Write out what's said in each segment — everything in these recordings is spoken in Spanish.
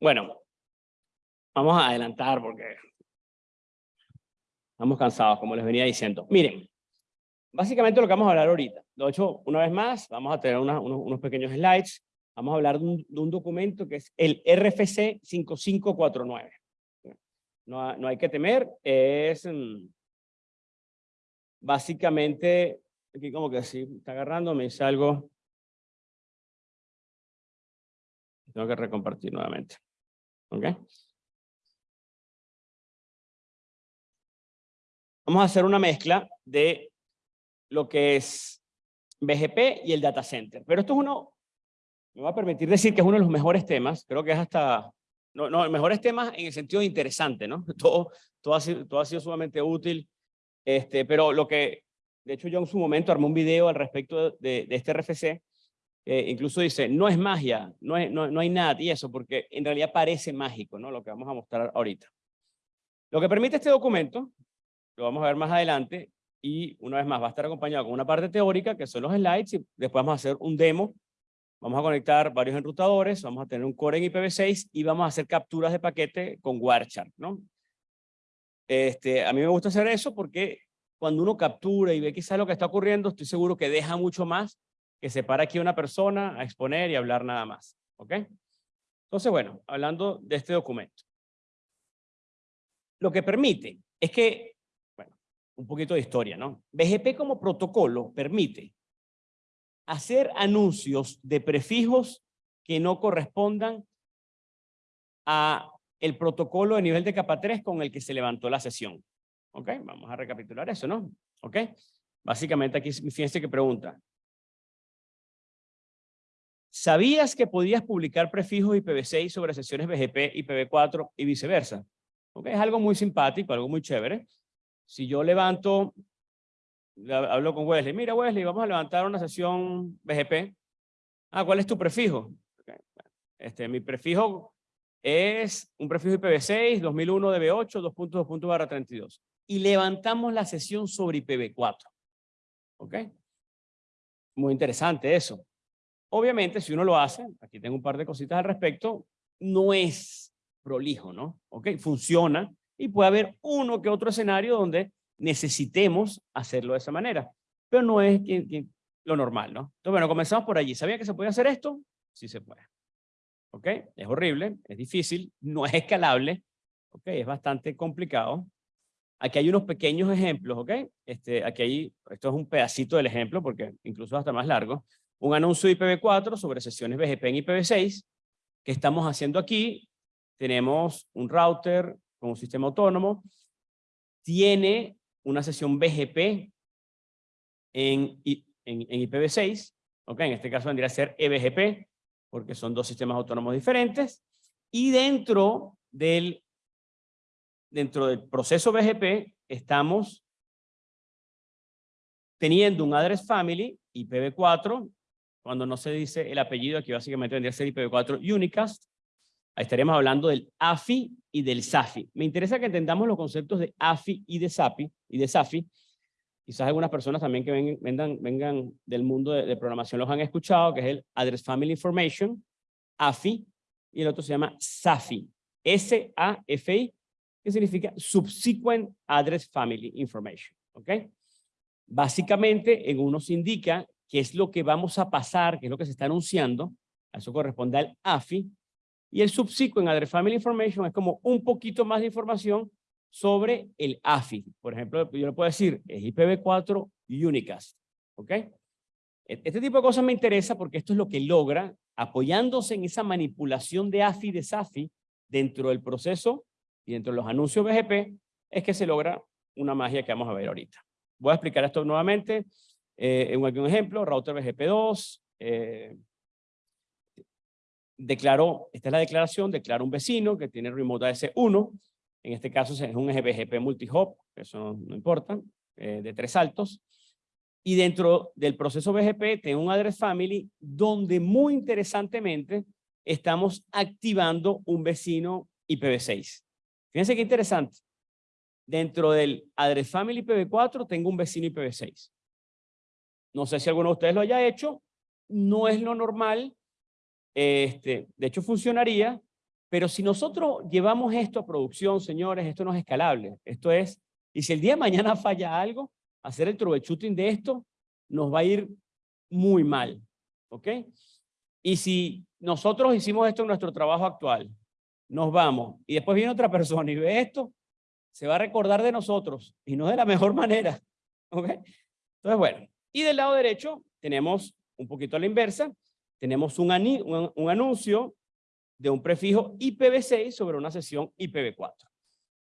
Bueno, vamos a adelantar porque estamos cansados, como les venía diciendo. Miren, básicamente lo que vamos a hablar ahorita. De hecho, una vez más, vamos a tener unos, pequeños slides. Vamos a hablar de un, de un, documento que es el RFC 5549. No, no hay que temer, es mm, básicamente, aquí como que sí, está agarrando, me dice algo. Tengo que recompartir nuevamente. Vamos a hacer una mezcla de lo que es BGP y el data center. Pero esto es uno, me va a permitir decir que es uno de los mejores temas, creo que es hasta, no, no, mejores temas en el sentido interesante, ¿no? Todo, todo, ha, sido, todo ha sido sumamente útil, este, pero lo que, de hecho yo en su momento armé un video al respecto de, de este RFC, incluso dice, no es magia, no, no, no hay nada y eso, porque en realidad parece mágico, ¿no? Lo que vamos a mostrar ahorita. Lo que permite este documento, lo vamos a ver más adelante, y una vez más va a estar acompañado con una parte teórica, que son los slides, y después vamos a hacer un demo, vamos a conectar varios enrutadores, vamos a tener un core en IPv6, y vamos a hacer capturas de paquete con Warchar, ¿no? Este, a mí me gusta hacer eso porque cuando uno captura y ve quizás lo que está ocurriendo, estoy seguro que deja mucho más que se para aquí una persona a exponer y hablar nada más. ¿Ok? Entonces, bueno, hablando de este documento. Lo que permite es que, bueno, un poquito de historia, ¿no? BGP como protocolo permite hacer anuncios de prefijos que no correspondan a el protocolo de nivel de capa 3 con el que se levantó la sesión. ¿Ok? Vamos a recapitular eso, ¿no? ¿Ok? Básicamente aquí, fíjense que pregunta, ¿Sabías que podías publicar prefijos IPv6 sobre sesiones BGP, IPv4 y viceversa? Okay, es algo muy simpático, algo muy chévere. Si yo levanto, hablo con Wesley, mira Wesley, vamos a levantar una sesión BGP. Ah, ¿cuál es tu prefijo? Este, mi prefijo es un prefijo IPv6, 2001 DB8, 2.2. 32. Y levantamos la sesión sobre IPv4. ¿Ok? Muy interesante eso. Obviamente, si uno lo hace, aquí tengo un par de cositas al respecto, no es prolijo, ¿no? ¿Ok? Funciona y puede haber uno que otro escenario donde necesitemos hacerlo de esa manera, pero no es lo normal, ¿no? Entonces, bueno, comenzamos por allí. ¿Sabía que se puede hacer esto? Sí se puede. ¿Ok? Es horrible, es difícil, no es escalable, ¿ok? Es bastante complicado. Aquí hay unos pequeños ejemplos, ¿ok? Este, aquí hay, esto es un pedacito del ejemplo porque incluso hasta más largo un anuncio de IPv4 sobre sesiones BGP en IPv6. que estamos haciendo aquí? Tenemos un router con un sistema autónomo. Tiene una sesión BGP en, en, IPv6. ¿ok? En este caso vendría a ser eBGP, porque son dos sistemas autónomos diferentes. Y dentro del, dentro del proceso BGP estamos teniendo un address family IPv4 cuando no se dice el apellido, aquí básicamente vendría a ser IPv4 Unicast, ahí estaríamos hablando del AFI y del SAFI. Me interesa que entendamos los conceptos de AFI y de SAFI, y de SAFI. Quizás algunas personas también que vengan, vengan del mundo de, programación los han escuchado, que es el Address Family Information, AFI, y el otro se llama SAFI, S-A-F-I, que significa Subsequent Address Family Information. ¿Ok? Básicamente, en uno se indica qué es lo que vamos a pasar, qué es lo que se está anunciando, eso corresponde al AFI, y el subsequent Address Family Information es como un poquito más de información sobre el AFI. Por ejemplo, yo le puedo decir, es IPv4 Unicast, ¿ok? E-, este tipo de cosas me interesa porque esto es lo que logra, apoyándose en esa manipulación de AFI de SAFI dentro del proceso y dentro de los anuncios BGP, es que se logra una magia que vamos a ver ahorita. Voy a explicar esto nuevamente. Eh, un ejemplo, router BGP2, eh, declaró, esta es la declaración, declara un vecino que tiene remote AS1, en este caso es un BGP multihop, eso no, importa, eh, de tres altos, y dentro del proceso BGP tengo un address family donde muy interesantemente estamos activando un vecino IPv6. Fíjense qué interesante. Dentro del address family IPv4 tengo un vecino IPv6. No sé si alguno de ustedes lo haya hecho. No es lo normal. Este, de hecho, funcionaría, Pero si nosotros llevamos esto a producción, señores, esto no es escalable. Esto es, y si el día de mañana falla algo, hacer el troubleshooting de esto nos va a ir muy mal. ¿Ok? Y si nosotros hicimos esto en nuestro trabajo actual, nos vamos y después viene otra persona y ve esto, se va a recordar de nosotros y no de la mejor manera. ¿Ok? Entonces, bueno, y del lado derecho tenemos un poquito a la inversa, tenemos un, un anuncio de un prefijo IPv6 sobre una sesión IPv4.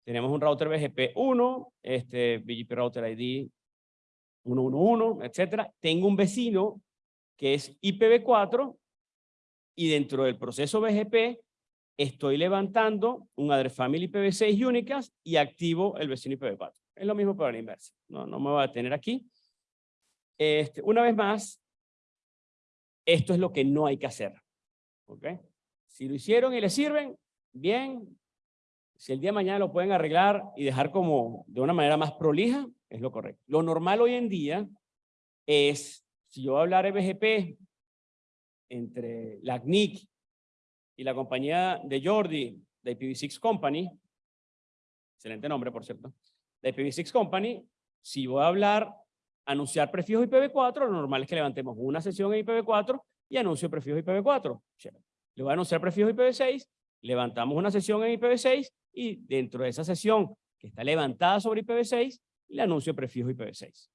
Tenemos un router BGP1, este BGP Router ID 111, etcétera. Tengo un vecino que es IPv4 y dentro del proceso BGP estoy levantando un address family IPv6 únicas y activo el vecino IPv4. Es lo mismo para la inversa. No, no me voy a tener aquí. Este, una vez más, esto es lo que no hay que hacer. ¿Ok? Si lo hicieron y le sirven, bien. Si el día de mañana lo pueden arreglar y dejar como de una manera más prolija, es lo correcto. Lo normal hoy en día es, si yo voy a hablar BGP entre la CNIC y la compañía de Jordi, de IPv6 Company, excelente nombre, por cierto, de IPv6 Company, si voy a hablar, anunciar prefijos IPv4, lo normal es que levantemos una sesión en IPv4 y anuncio prefijos IPv4. Le voy a anunciar prefijos IPv6, levantamos una sesión en IPv6 y dentro de esa sesión que está levantada sobre IPv6, le anuncio prefijos IPv6.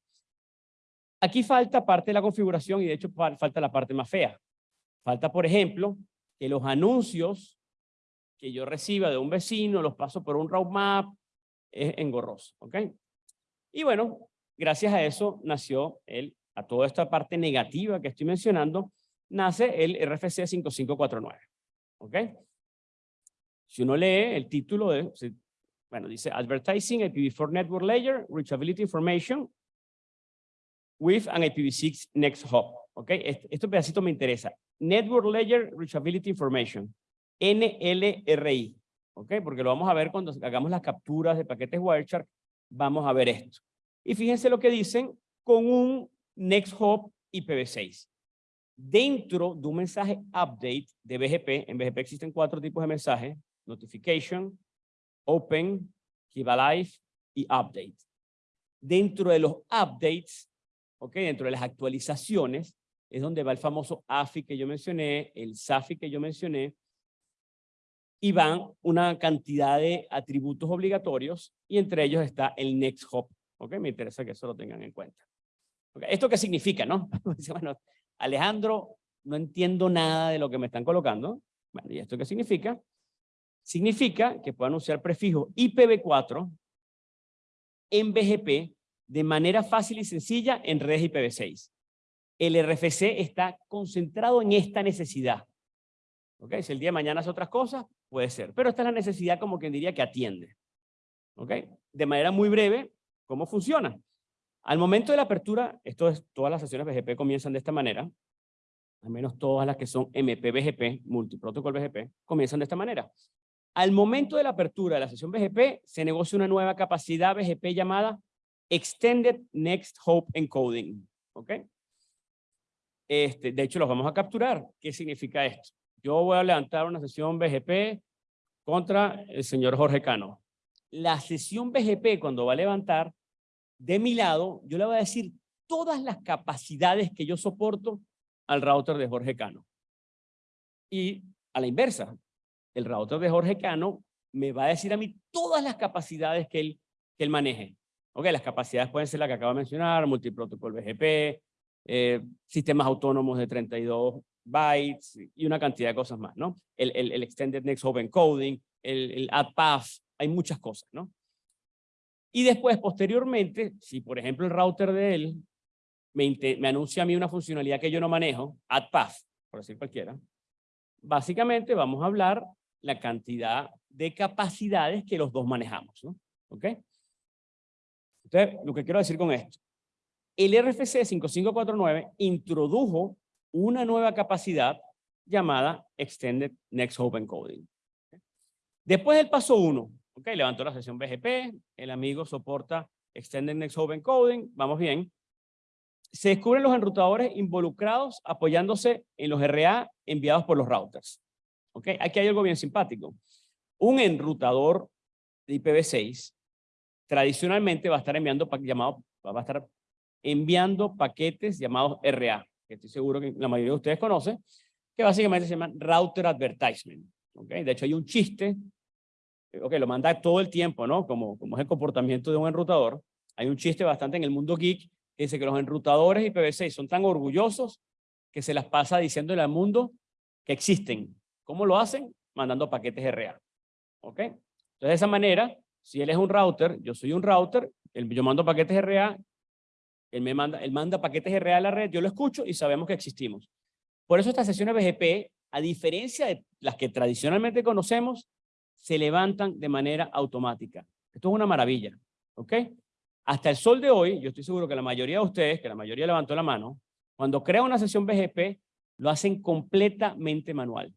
Aquí falta parte de la configuración y de hecho falta la parte más fea. Falta, por ejemplo, que los anuncios que yo reciba de un vecino los paso por un route map es engorroso, ¿ok? Y bueno, gracias a eso nació el, a toda esta parte negativa que estoy mencionando, nace el RFC 5549. ¿Ok? Si uno lee el título de, bueno, dice Advertising IPv4 Network Layer, Reachability Information with an IPv6 Next Hop. ¿Ok? Este, este pedacito me interesa. Network Layer Reachability Information. NLRI. ¿Ok? Porque lo vamos a ver cuando hagamos las capturas de paquetes Wireshark. Vamos a ver esto. Y fíjense lo que dicen con un Next Hop IPv6 dentro de un mensaje update de BGP, en BGP existen cuatro tipos de mensajes, notification, open, keep alive y update. Dentro de los updates, ok, dentro de las actualizaciones, es donde va el famoso AFI que yo mencioné, el SAFI que yo mencioné, y van una cantidad de atributos obligatorios, y entre ellos está el next hop. Ok, me interesa que eso lo tengan en cuenta. ¿Esto qué significa, no? bueno, Alejandro, no entiendo nada de lo que me están colocando. ¿y esto qué significa? Significa que puedo anunciar prefijo IPv4 en BGP de manera fácil y sencilla en redes IPv6. El RFC está concentrado en esta necesidad. ¿Ok? Si el día de mañana hace otras cosas, puede ser. Pero esta es la necesidad como quien diría que atiende. ¿Ok? De manera muy breve, ¿cómo funciona? Al momento de la apertura, esto es, todas las sesiones BGP comienzan de esta manera, al menos todas las que son MP-BGP, Multiprotocol BGP, comienzan de esta manera. Al momento de la apertura de la sesión BGP, se negocia una nueva capacidad BGP llamada Extended Next Hope Encoding. ¿Ok? Este, de hecho, los vamos a capturar. ¿Qué significa esto? Yo voy a levantar una sesión BGP contra el señor Jorge Cano. La sesión BGP, cuando va a levantar, de mi lado, yo le voy a decir todas las capacidades que yo soporto al router de Jorge Cano. Y a la inversa, el router de Jorge Cano me va a decir a mí todas las capacidades que él, que él maneje. Ok, las capacidades pueden ser las que acabo de mencionar, multiprotocol BGP, eh, sistemas autónomos de 32 bytes y una cantidad de cosas más, ¿no? El, el, el Extended Next Hop Encoding, el, el AdPath, hay muchas cosas, ¿no? Y después, posteriormente, si por ejemplo el router de él me, anuncia a mí una funcionalidad que yo no manejo, AdPath, por decir cualquiera, básicamente vamos a hablar la cantidad de capacidades que los dos manejamos, ¿no? ¿Ok? Entonces, lo que quiero decir con esto, el RFC 5549 introdujo una nueva capacidad llamada Extended Next Hop Encoding. Después del paso 1, Ok, levantó la sesión BGP, el amigo soporta Extended Next Hop Encoding, vamos bien. Se descubren los enrutadores involucrados apoyándose en los RA enviados por los routers. ¿Ok? Aquí hay algo bien simpático. Un enrutador de IPv6 tradicionalmente va a estar enviando, llamado, va a estar enviando paquetes llamados RA, que estoy seguro que la mayoría de ustedes conocen, que básicamente se llaman Router Advertisement. ¿okay? De hecho, hay un chiste, ok, lo manda todo el tiempo, ¿no? Como, como es el comportamiento de un enrutador. Hay un chiste bastante en el mundo geek que dice que los enrutadores IPv6 son tan orgullosos que se las pasa diciéndole al mundo que existen. ¿Cómo lo hacen? Mandando paquetes RA. ¿Ok? Entonces, de esa manera, si él es un router, yo soy un router, yo mando paquetes RA, él me manda, él manda paquetes RA a la red, yo lo escucho y sabemos que existimos. Por eso estas sesiones BGP, a diferencia de las que tradicionalmente conocemos, se levantan de manera automática. Esto es una maravilla, ¿ok? Hasta el sol de hoy, yo estoy seguro que la mayoría de ustedes, que la mayoría levantó la mano, cuando crea una sesión BGP, lo hacen completamente manual.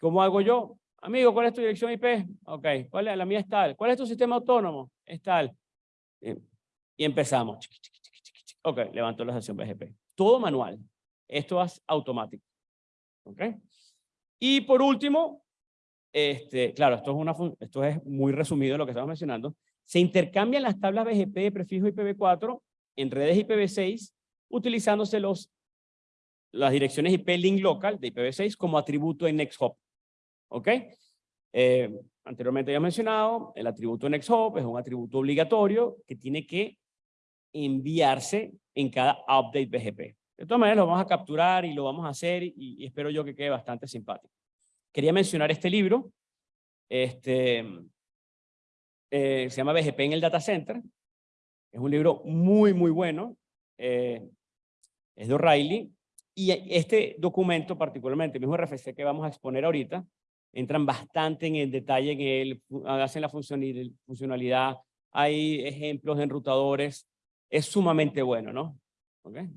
¿Cómo hago yo? Amigo, ¿cuál es tu dirección IP? Ok, ¿cuál es? La mía es tal. ¿Cuál es tu sistema autónomo? Es tal. Y empezamos. Ok, levanto la sesión BGP. Todo manual. Esto es automático. ¿Ok? Y por último, este, claro, esto es, una, esto es muy resumido lo que estamos mencionando. Se intercambian las tablas BGP de prefijo IPv4 en redes IPv6 utilizándose los, las direcciones IP link local de IPv6 como atributo en NextHop. ¿Ok? Eh, anteriormente ya mencionado, el atributo NextHop es un atributo obligatorio que tiene que enviarse en cada update BGP. De todas maneras, lo vamos a capturar y lo vamos a hacer y, espero yo que quede bastante simpático. Quería mencionar este libro. Este, eh, se llama BGP en el Data Center. Es un libro muy, muy bueno. Eh, es de O'Reilly. Y este documento particularmente, el mismo RFC que vamos a exponer ahorita, entran bastante en el detalle en él, hacen la funcionalidad, hay ejemplos de enrutadores, es sumamente bueno, ¿no? ¿Ok? Bueno,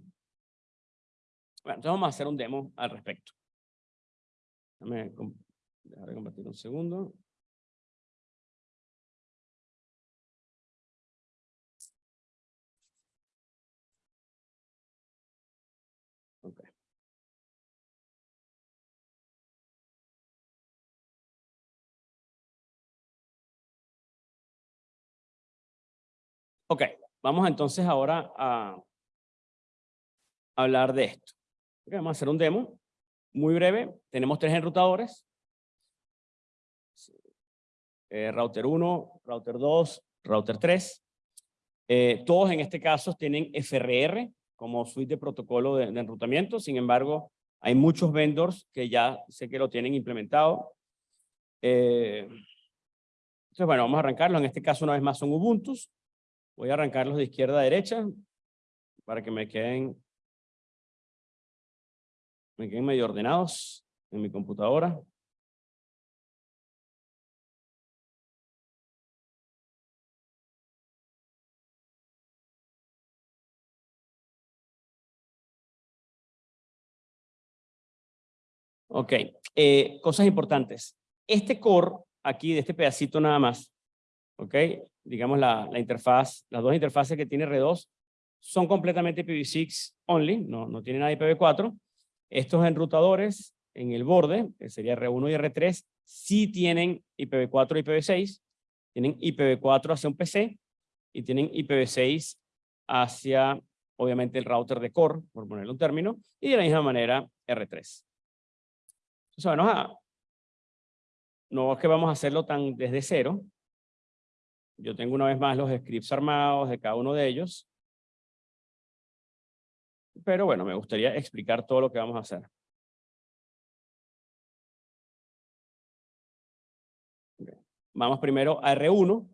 entonces vamos a hacer un demo al respecto. Déjame dejar de compartir un segundo. Okay. Ok, vamos entonces ahora a hablar de esto vamos a hacer un demo muy breve. Tenemos tres enrutadores. Eh, router 1, router 2, router 3. Eh, todos en este caso tienen FRR como suite de protocolo de, enrutamiento. Sin embargo, hay muchos vendors que ya sé que lo tienen implementado. Eh, entonces, bueno, vamos a arrancarlo. En este caso, una vez más, son Ubuntu. Voy a arrancarlos de izquierda a derecha para que me queden me queden medio ordenados en mi computadora. Ok, eh, cosas importantes. Este core, aquí de este pedacito nada más, ok, digamos la, la interfaz, las dos interfaces que tiene R2 son completamente IPv6 only, no, no tiene nada de IPv4. Estos enrutadores en el borde, que sería R1 y R3, sí tienen IPv4 y IPv6, tienen IPv4 hacia un PC y tienen IPv6 hacia, obviamente, el router de core, por ponerle un término, y de la misma manera R3. Entonces, bueno, no es que vamos a hacerlo tan desde cero. Yo tengo una vez más los scripts armados de cada uno de ellos. Pero bueno, me gustaría explicar todo lo que vamos a hacer. Vamos primero a R1.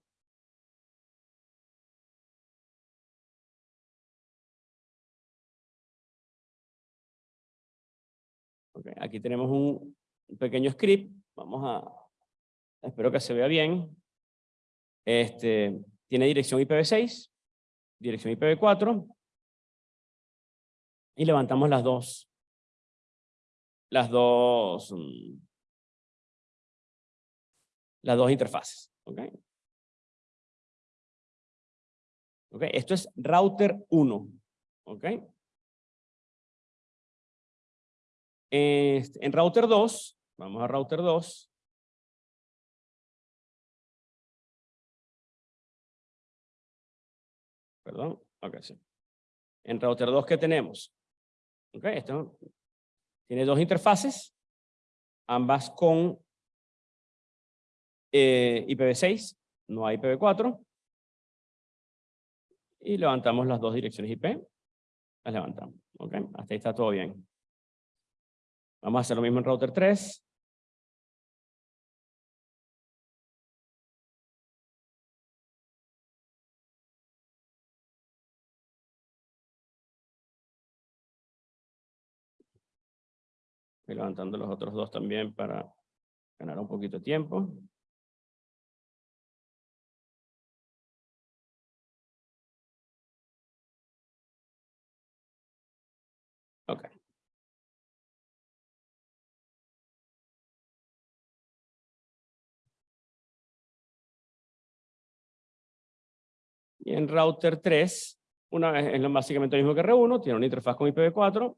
aquí tenemos un pequeño script. Vamos a, espero que se vea bien. Este, tiene dirección IPv6, dirección IPv4, y levantamos las dos, las dos, mm, las dos interfaces. ¿okay? Okay, esto es router 1. ¿okay? Este, en router 2 Vamos a router 2. Perdón, ok, sí. En router 2, ¿qué tenemos? Ok, esto tiene dos interfaces, ambas con eh, IPv6, no hay IPv4. Y levantamos las dos direcciones IP. Las levantamos. Ok, hasta ahí está todo bien. Vamos a hacer lo mismo en router 3. Estoy levantando los otros dos también para ganar un poquito de tiempo. Ok. Y en router 3, una vez es básicamente lo mismo que R1, tiene una interfaz con IPv4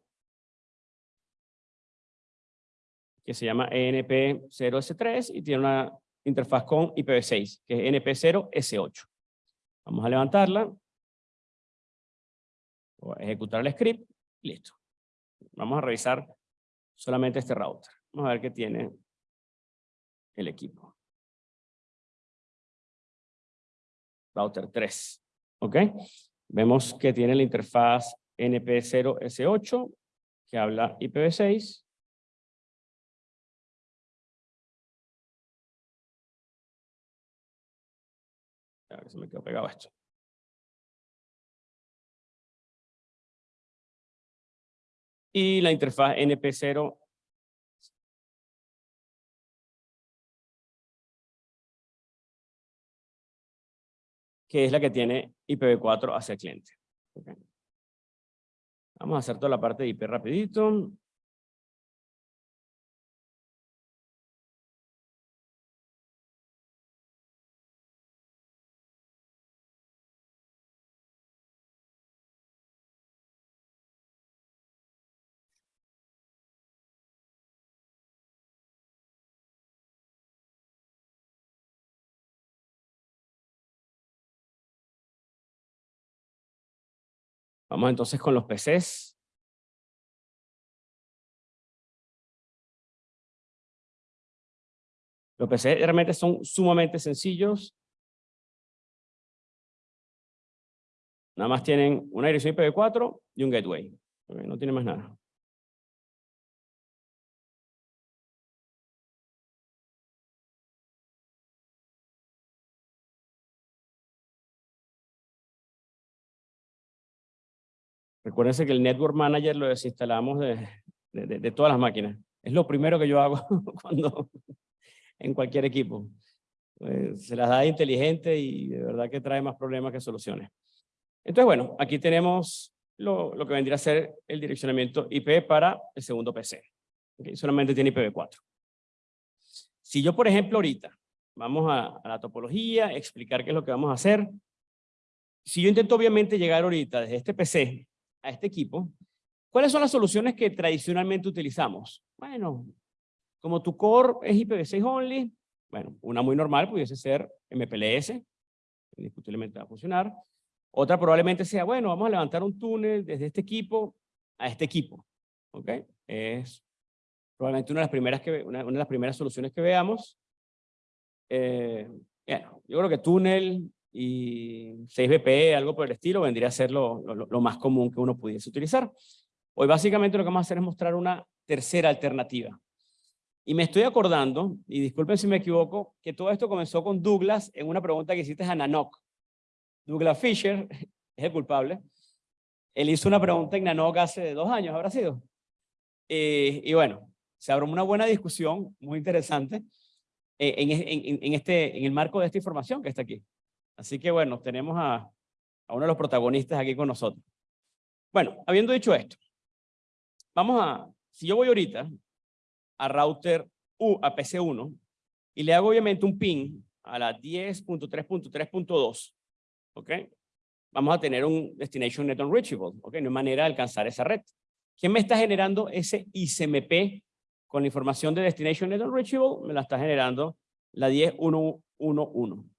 que se llama ENP0S3 y tiene una interfaz con IPv6, que es NP0S8. Vamos a levantarla, ejecutar el script, listo. Vamos a revisar solamente este router. Vamos a ver qué tiene el equipo. Router 3. ¿Ok? Vemos que tiene la interfaz NP0S8 que habla IPv6 Ver si me quedo pegado esto. Y la interfaz NP0 que es la que tiene IPv4 hacia el cliente. Vamos a hacer toda la parte de IP rapidito. Vamos entonces con los PCs. Los PCs realmente son sumamente sencillos. Nada más tienen una dirección IPv4 y un gateway. no tiene más nada. Recuérdense que el Network Manager lo desinstalamos de, de, todas las máquinas. Es lo primero que yo hago cuando en cualquier equipo. Pues, se las da inteligente y de verdad que trae más problemas que soluciones. Entonces, bueno, aquí tenemos lo, lo que vendría a ser el direccionamiento IP para el segundo PC. Solamente tiene IPv4. Si yo, por ejemplo, ahorita vamos a, a la topología, explicar qué es lo que vamos a hacer. Si yo intento obviamente llegar ahorita desde este PC a este equipo, ¿cuáles son las soluciones que tradicionalmente utilizamos? Bueno, como tu core es IPv6 only, bueno, una muy normal pudiese ser MPLS, indiscutiblemente va a funcionar. Otra probablemente sea, bueno, vamos a levantar un túnel desde este equipo a este equipo. ¿Ok? Es probablemente una de las primeras, que, una, de las primeras soluciones que veamos. Eh, yo creo que túnel y 6BP, algo por el estilo, vendría a ser lo, lo, más común que uno pudiese utilizar. Hoy básicamente lo que vamos a hacer es mostrar una tercera alternativa. Y me estoy acordando, y disculpen si me equivoco, que todo esto comenzó con Douglas en una pregunta que hiciste a Nanoc. Douglas Fisher es el culpable. Él hizo una pregunta en Nanoc hace dos años, ¿habrá sido? Eh, y bueno, se abrió una buena discusión, muy interesante, eh, en, en, en, este, en el marco de esta información que está aquí. Así que bueno, tenemos a, uno de los protagonistas aquí con nosotros. Bueno, habiendo dicho esto, vamos a, si yo voy ahorita a router U, a PC1, y le hago obviamente un ping a la 10.3.3.2, ¿ok? Vamos a tener un Destination Net Unreachable, ¿ok? No hay manera de alcanzar esa red. ¿Quién me está generando ese ICMP con la información de Destination Net Unreachable, me la está generando la 10.1.1.1.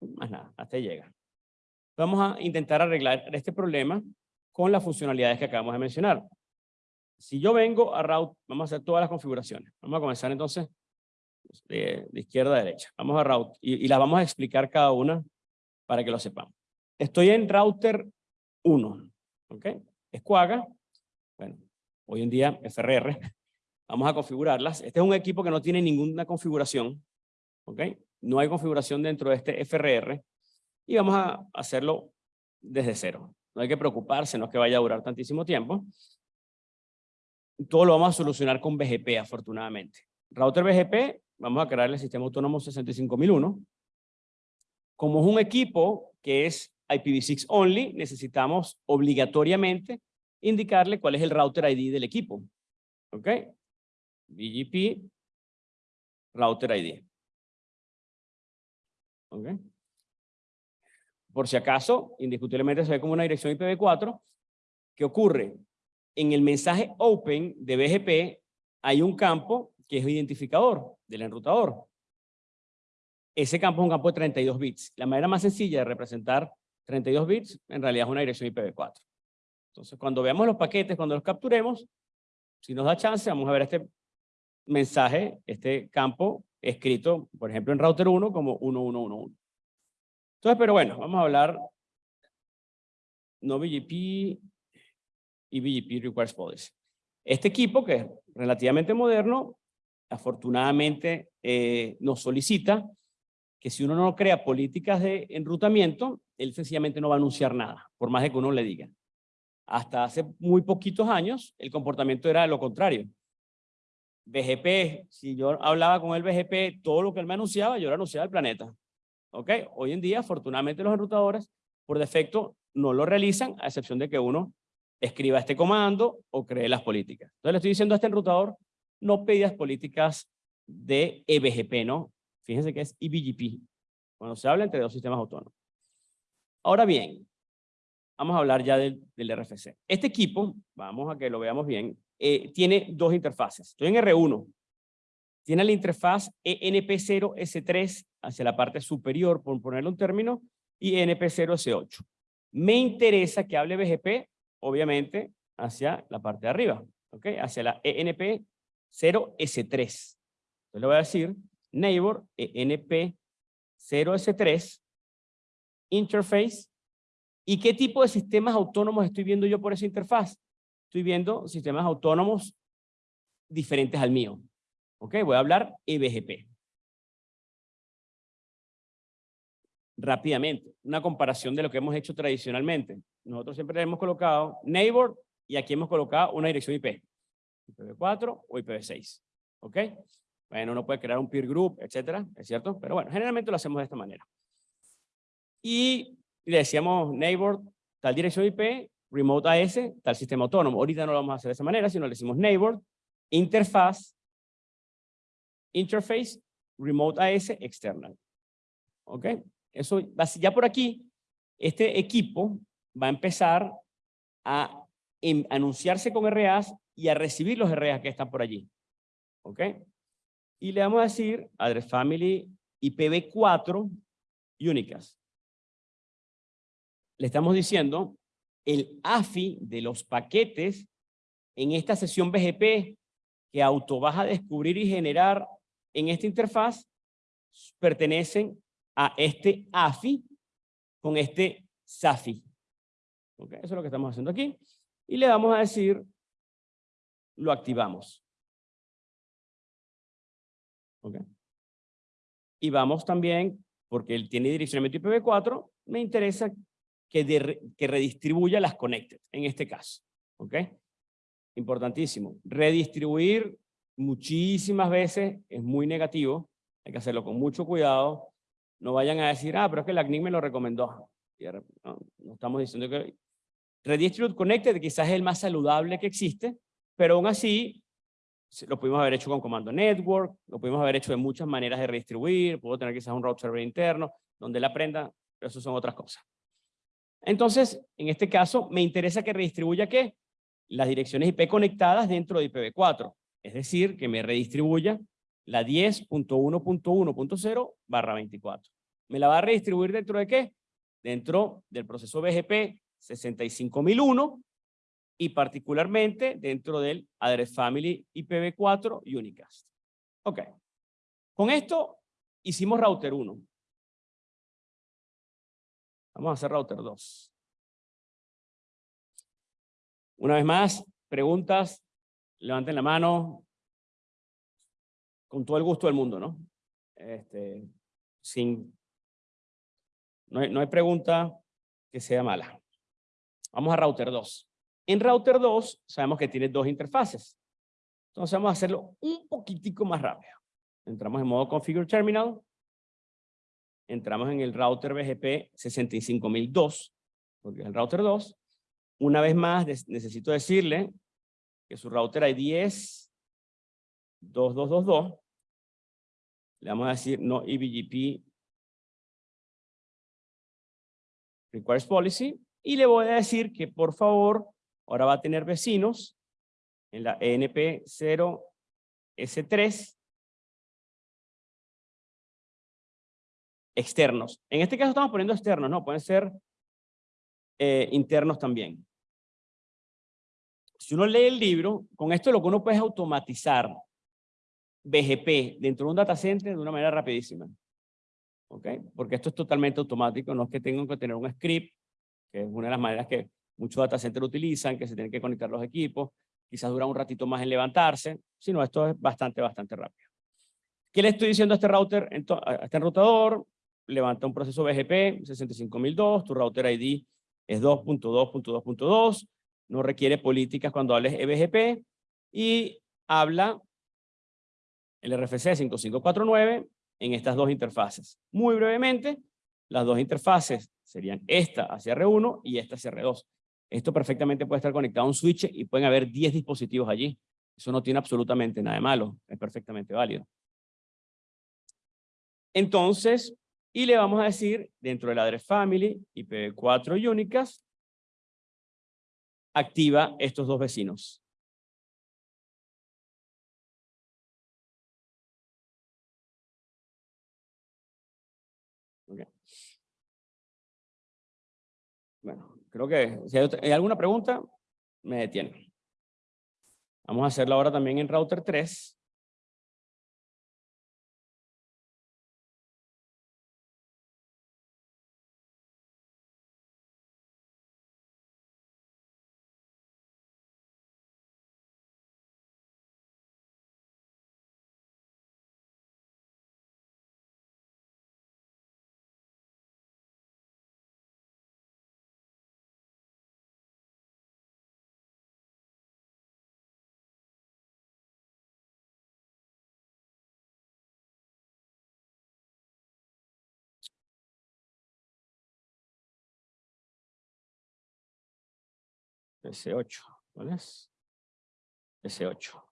Más nada, hasta llega. Vamos a intentar arreglar este problema con las funcionalidades que acabamos de mencionar. Si yo vengo a route, vamos a hacer todas las configuraciones. Vamos a comenzar entonces de, izquierda a derecha. Vamos a route y, y las vamos a explicar cada una para que lo sepamos. Estoy en router 1, ¿ok? Escuaga, bueno, hoy en día FRR, vamos a configurarlas. Este es un equipo que no tiene ninguna configuración, ¿ok? No hay configuración dentro de este FRR y vamos a hacerlo desde cero. No hay que preocuparse, no es que vaya a durar tantísimo tiempo. Todo lo vamos a solucionar con BGP, afortunadamente. Router BGP, vamos a crear el sistema autónomo 65001. Como es un equipo que es IPv6 only, necesitamos obligatoriamente indicarle cuál es el router ID del equipo. ¿Ok? BGP, router ID. ¿Ok? Por si acaso, indiscutiblemente se ve como una dirección IPv4. ¿Qué ocurre? En el mensaje open de BGP hay un campo que es identificador del enrutador. Ese campo es un campo de 32 bits. La manera más sencilla de representar 32 bits en realidad es una dirección IPv4. Entonces, cuando veamos los paquetes, cuando los capturemos, si nos da chance, vamos a ver este mensaje, este campo escrito, por ejemplo, en router 1 como 1111. Entonces, pero bueno, vamos a hablar no BGP y BGP Requires Policy. Este equipo, que es relativamente moderno, afortunadamente eh, nos solicita que si uno no crea políticas de enrutamiento, él sencillamente no va a anunciar nada, por más de que uno le diga. Hasta hace muy poquitos años, el comportamiento era lo contrario. BGP, si yo hablaba con el BGP, todo lo que él me anunciaba, yo le anunciaba al planeta. ¿Ok? Hoy en día, afortunadamente, los enrutadores, por defecto, no lo realizan, a excepción de que uno escriba este comando o cree las políticas. Entonces le estoy diciendo a este enrutador, no pedas políticas de EBGP, ¿no? Fíjense que es EBGP, cuando se habla entre dos sistemas autónomos. Ahora bien, vamos a hablar ya del, RFC. Este equipo, vamos a que lo veamos bien, eh, tiene dos interfaces. Estoy en R1. Tiene la interfaz ENP0S3 hacia la parte superior, por ponerle un término, y ENP0S8. Me interesa que hable BGP, obviamente, hacia la parte de arriba, ¿ok? Hacia la ENP0S3. Entonces le voy a decir neighbor ENP0S3 interface ¿Y qué tipo de sistemas autónomos estoy viendo yo por esa interfaz? Estoy viendo sistemas autónomos diferentes al mío. ¿Ok? Voy a hablar EBGP. Rápidamente, una comparación de lo que hemos hecho tradicionalmente. Nosotros siempre hemos colocado neighbor y aquí hemos colocado una dirección IP. IPv4 o IPv6. ¿Ok? Bueno, uno puede crear un peer group, etcétera, es cierto, pero bueno, generalmente lo hacemos de esta manera. Y le decíamos neighbor, tal dirección IP, remote AS, tal sistema autónomo. Ahorita no lo vamos a hacer de esa manera, sino le decimos neighbor, interfaz, interface, remote AS, external. ¿Ok? Eso, ya por aquí, este equipo va a empezar a anunciarse con RAs y a recibir los RAs que están por allí. ¿Ok? Y le vamos a decir address family IPv4 únicas le estamos diciendo el AFI de los paquetes en esta sesión BGP que auto vas a descubrir y generar en esta interfaz pertenecen a este AFI con este SAFI. Eso es lo que estamos haciendo aquí. Y le vamos a decir, lo activamos. Y vamos también, porque él tiene direccionamiento IPv4, me interesa que, redistribuya las connected, en este caso. ¿Ok? Importantísimo. Redistribuir muchísimas veces es muy negativo. Hay que hacerlo con mucho cuidado. No vayan a decir, ah, pero es que la CNIC me lo recomendó. No, estamos diciendo que... Redistribute Connected quizás es el más saludable que existe, pero aún así lo pudimos haber hecho con comando network, lo pudimos haber hecho de muchas maneras de redistribuir, puedo tener quizás un route server interno, donde él aprenda, pero eso son otras cosas. Entonces, en este caso, me interesa que redistribuya ¿qué? Las direcciones IP conectadas dentro de IPv4. Es decir, que me redistribuya la 10.1.1.0 barra 24. ¿Me la va a redistribuir dentro de qué? Dentro del proceso BGP 65001 y particularmente dentro del Address Family IPv4 Unicast. Ok. Con esto hicimos router 1. Vamos a hacer router 2. Una vez más, preguntas, levanten la mano, con todo el gusto del mundo, ¿no? Este, sin, no hay, no hay pregunta que sea mala. Vamos a router 2. En router 2 sabemos que tiene dos interfaces. Entonces vamos a hacerlo un poquitico más rápido. Entramos en modo Configure Terminal. Entramos en el router BGP 65002, porque es el router 2. Una vez más necesito decirle que su router ID es 2222. Le vamos a decir no EBGP requires policy y le voy a decir que por favor ahora va a tener vecinos en la ENP0S3 externos. En este caso estamos poniendo externos, no, pueden ser eh, internos también. Si uno lee el libro, con esto lo que uno puede es automatizar BGP dentro de un data center de una manera rapidísima. ¿Ok? Porque esto es totalmente automático, no es que tengan que tener un script, que es una de las maneras que muchos data centers utilizan, que se tienen que conectar los equipos, quizás dura un ratito más en levantarse, sino esto es bastante, bastante rápido. ¿Qué le estoy diciendo a este router, a este enrutador? Levanta un proceso BGP 65002, tu router ID es 2.2.2.2, no requiere políticas cuando hables EBGP y habla el RFC 5549 en estas dos interfaces. Muy brevemente, las dos interfaces serían esta hacia R1 y esta hacia R2. Esto perfectamente puede estar conectado a un switch y pueden haber 10 dispositivos allí. Eso no tiene absolutamente nada de malo, es perfectamente válido. Entonces, y le vamos a decir, dentro del address family, IPv4 Unicast, activa estos dos vecinos. Bueno, creo que si hay, alguna pregunta, me detiene. Vamos a hacerlo ahora también en router 3. S8, ¿cuál es? S8.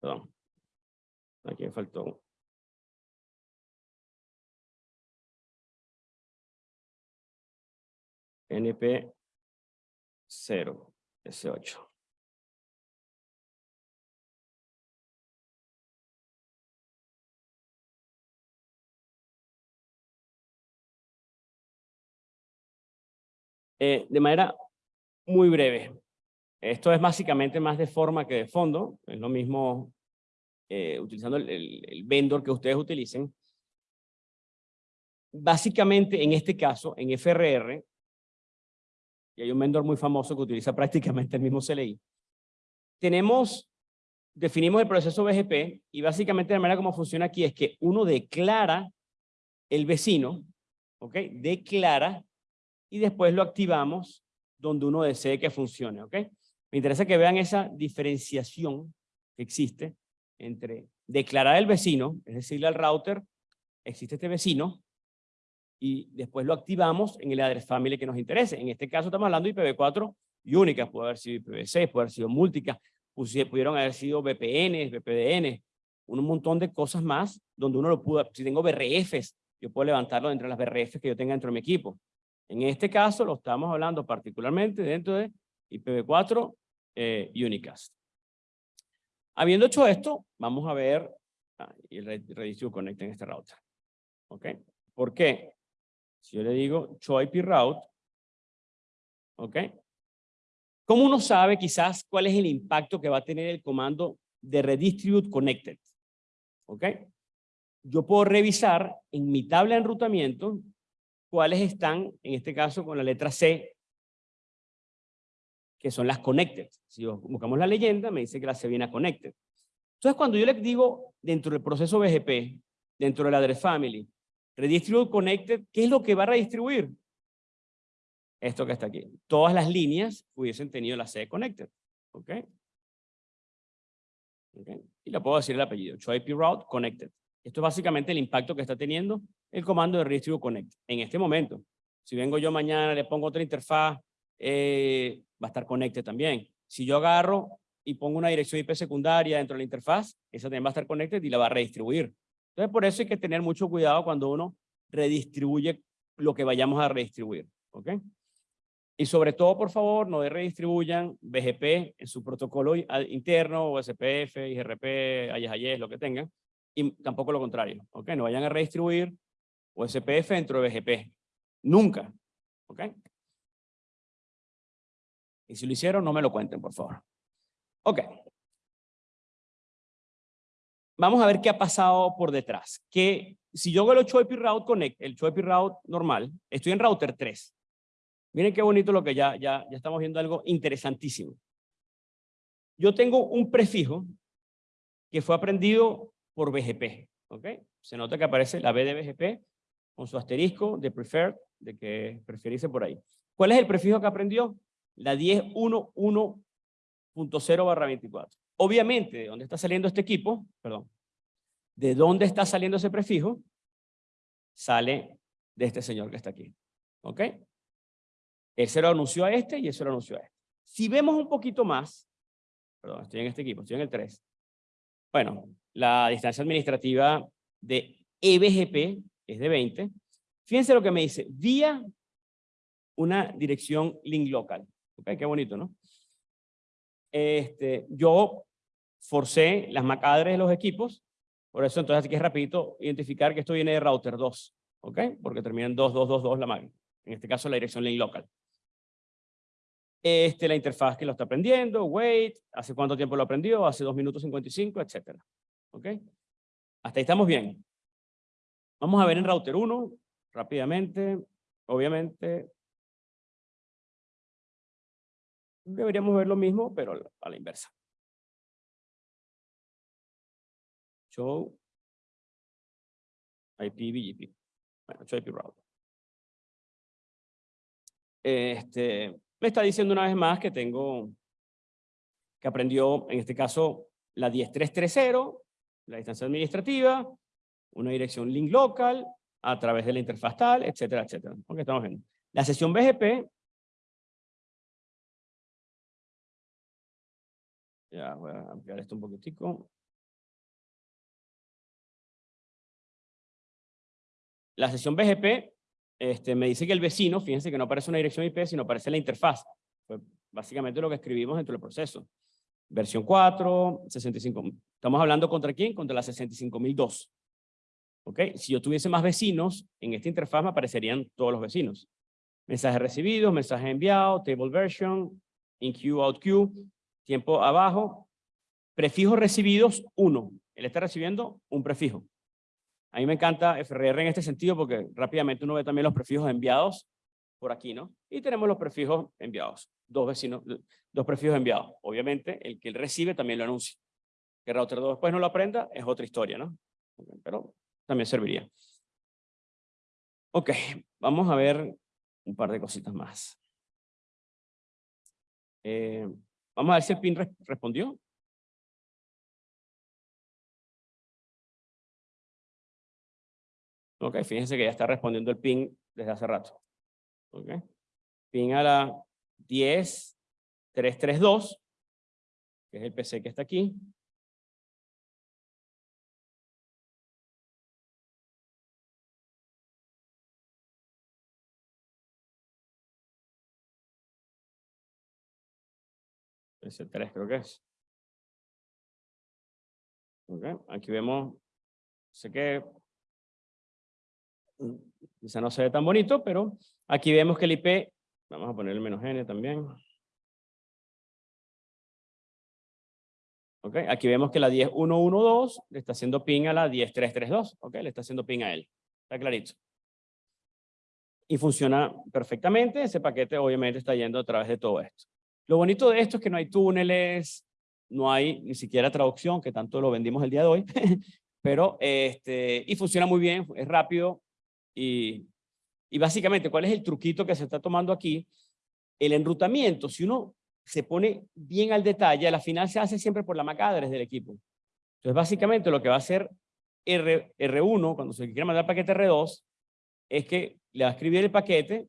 Perdón. Aquí faltó NP 0, S8. Eh, de manera muy breve. Esto es básicamente más de forma que de fondo. Es lo mismo eh, utilizando el, el vendor que ustedes utilicen. Básicamente, en este caso, en FRR, y hay un vendor muy famoso que utiliza prácticamente el mismo CLI. Tenemos, definimos el proceso BGP y básicamente la manera como funciona aquí es que uno declara el vecino, ¿ok? Declara y después lo activamos donde uno desee que funcione, ¿ok? Me interesa que vean esa diferenciación que existe entre declarar el vecino, es decirle al router, existe este vecino, y después lo activamos en el address family que nos interese. En este caso estamos hablando de IPv4 únicas, puede haber sido IPv6, puede haber sido múlticas, pudieron haber sido VPN, VPDN, un montón de cosas más donde uno lo pudo, si tengo BRFs, yo puedo levantarlo dentro de las BRFs que yo tenga dentro de mi equipo. En este caso lo estamos hablando particularmente dentro de IPv4 eh, Unicast. Habiendo hecho esto, vamos a ver ah, el Redistribute Connect en este router. ¿Ok? ¿Por qué? Si yo le digo show IP route, ¿ok? ¿Cómo uno sabe quizás cuál es el impacto que va a tener el comando de redistribute connected? ¿Ok? Yo puedo revisar en mi tabla de enrutamiento cuáles están, en este caso con la letra C, que son las connected. Si buscamos la leyenda, me dice que la C viene a connected. Entonces, cuando yo le digo dentro del proceso BGP, dentro de la address family, redistribute connected, ¿qué es lo que va a redistribuir? Esto que está aquí. Todas las líneas hubiesen tenido la C connected. ¿Ok? Y le puedo decir el apellido. IP route connected. Esto es básicamente el impacto que está teniendo el comando de redistribute connect en este momento. Si vengo yo mañana, le pongo otra interfaz, eh, va a estar connected también. Si yo agarro y pongo una dirección IP secundaria dentro de la interfaz, esa también va a estar connected y la va a redistribuir. Entonces, por eso hay que tener mucho cuidado cuando uno redistribuye lo que vayamos a redistribuir. ¿Ok? Y sobre todo, por favor, no redistribuyan BGP en su protocolo interno, o SPF, IGRP, AYES, lo que tengan, y tampoco lo contrario. ¿Ok? No vayan a redistribuir o SPF dentro de BGP. Nunca. ¿Ok? Y si lo hicieron, no me lo cuenten, por favor. Ok. Vamos a ver qué ha pasado por detrás. Que si yo hago el IP Route Connect, el IP Route normal, estoy en router 3. Miren qué bonito lo que ya, ya, ya estamos viendo algo interesantísimo. Yo tengo un prefijo que fue aprendido por BGP. ¿ok? Se nota que aparece la B de BGP con su asterisco de preferred, de que preferirse por ahí. ¿Cuál es el prefijo que aprendió? La 10.1.1.0 barra 24. Obviamente, ¿de dónde está saliendo este equipo? Perdón. ¿De dónde está saliendo ese prefijo? Sale de este señor que está aquí. ¿Ok? Él se lo anunció a este y él se lo anunció a este. Si vemos un poquito más, perdón, estoy en este equipo, estoy en el 3. Bueno, la distancia administrativa de EBGP es de 20. Fíjense lo que me dice, vía una dirección link local. Ok, qué bonito, ¿no? Este, yo forcé las macadres de los equipos, por eso entonces aquí es rapidito identificar que esto viene de router 2, ¿ok? Porque termina en 2222 la MAC, en este caso la dirección link local. Este, la interfaz que lo está aprendiendo, wait, hace cuánto tiempo lo aprendió, hace 2 minutos 55, etcétera. ¿Ok? Hasta ahí estamos bien. Vamos a ver en router 1, rápidamente, obviamente. Deberíamos ver lo mismo, pero a la inversa. Show IP BGP. Bueno, show IP route. Este, me está diciendo una vez más que tengo, que aprendió, en este caso, la 10330, la distancia administrativa, una dirección link local, a través de la interfaz tal, etcétera, etcétera. Ok, estamos viendo. La sesión BGP, ya voy a ampliar esto un poquitico. La sesión BGP este, me dice que el vecino, fíjense que no aparece una dirección IP, sino aparece la interfaz. Fue básicamente lo que escribimos dentro del proceso. Versión 4, 65. Estamos hablando contra quién? Contra la 65002. ¿Ok? Si yo tuviese más vecinos, en esta interfaz me aparecerían todos los vecinos. Mensajes recibidos, mensajes enviados, table version, in queue, out queue, tiempo abajo. Prefijos recibidos, 1. Él está recibiendo un prefijo. A mí me encanta FRR en este sentido porque rápidamente uno ve también los prefijos enviados por aquí, ¿no? Y tenemos los prefijos enviados, dos vecinos, dos prefijos enviados. Obviamente, el que él recibe también lo anuncia. Que router 2 después no lo aprenda es otra historia, ¿no? Pero también serviría. Ok, vamos a ver un par de cositas más. Eh, vamos a ver si el PIN respondió. Ok, fíjense que ya está respondiendo el ping desde hace rato. Ok. Ping a la 10, 332, que es el PC que está aquí. Ese 3 creo que es. Okay. Aquí vemos, sé que mm, quizá no se ve tan bonito, pero aquí vemos que el IP, vamos a poner el menos n también. Okay. Aquí vemos que la 10112 le está haciendo ping a la 10332, okay. le está haciendo ping a él, está clarito. Y funciona perfectamente, ese paquete obviamente está yendo a través de todo esto. Lo bonito de esto es que no hay túneles, no hay ni siquiera traducción, que tanto lo vendimos el día de hoy, pero este, y funciona muy bien, es rápido y, y básicamente, ¿cuál es el truquito que se está tomando aquí? El enrutamiento, si uno se pone bien al detalle, a la final se hace siempre por la MAC address del equipo. Entonces, básicamente lo que va a hacer R, R1, cuando se quiere mandar paquete R2, es que le va a escribir el paquete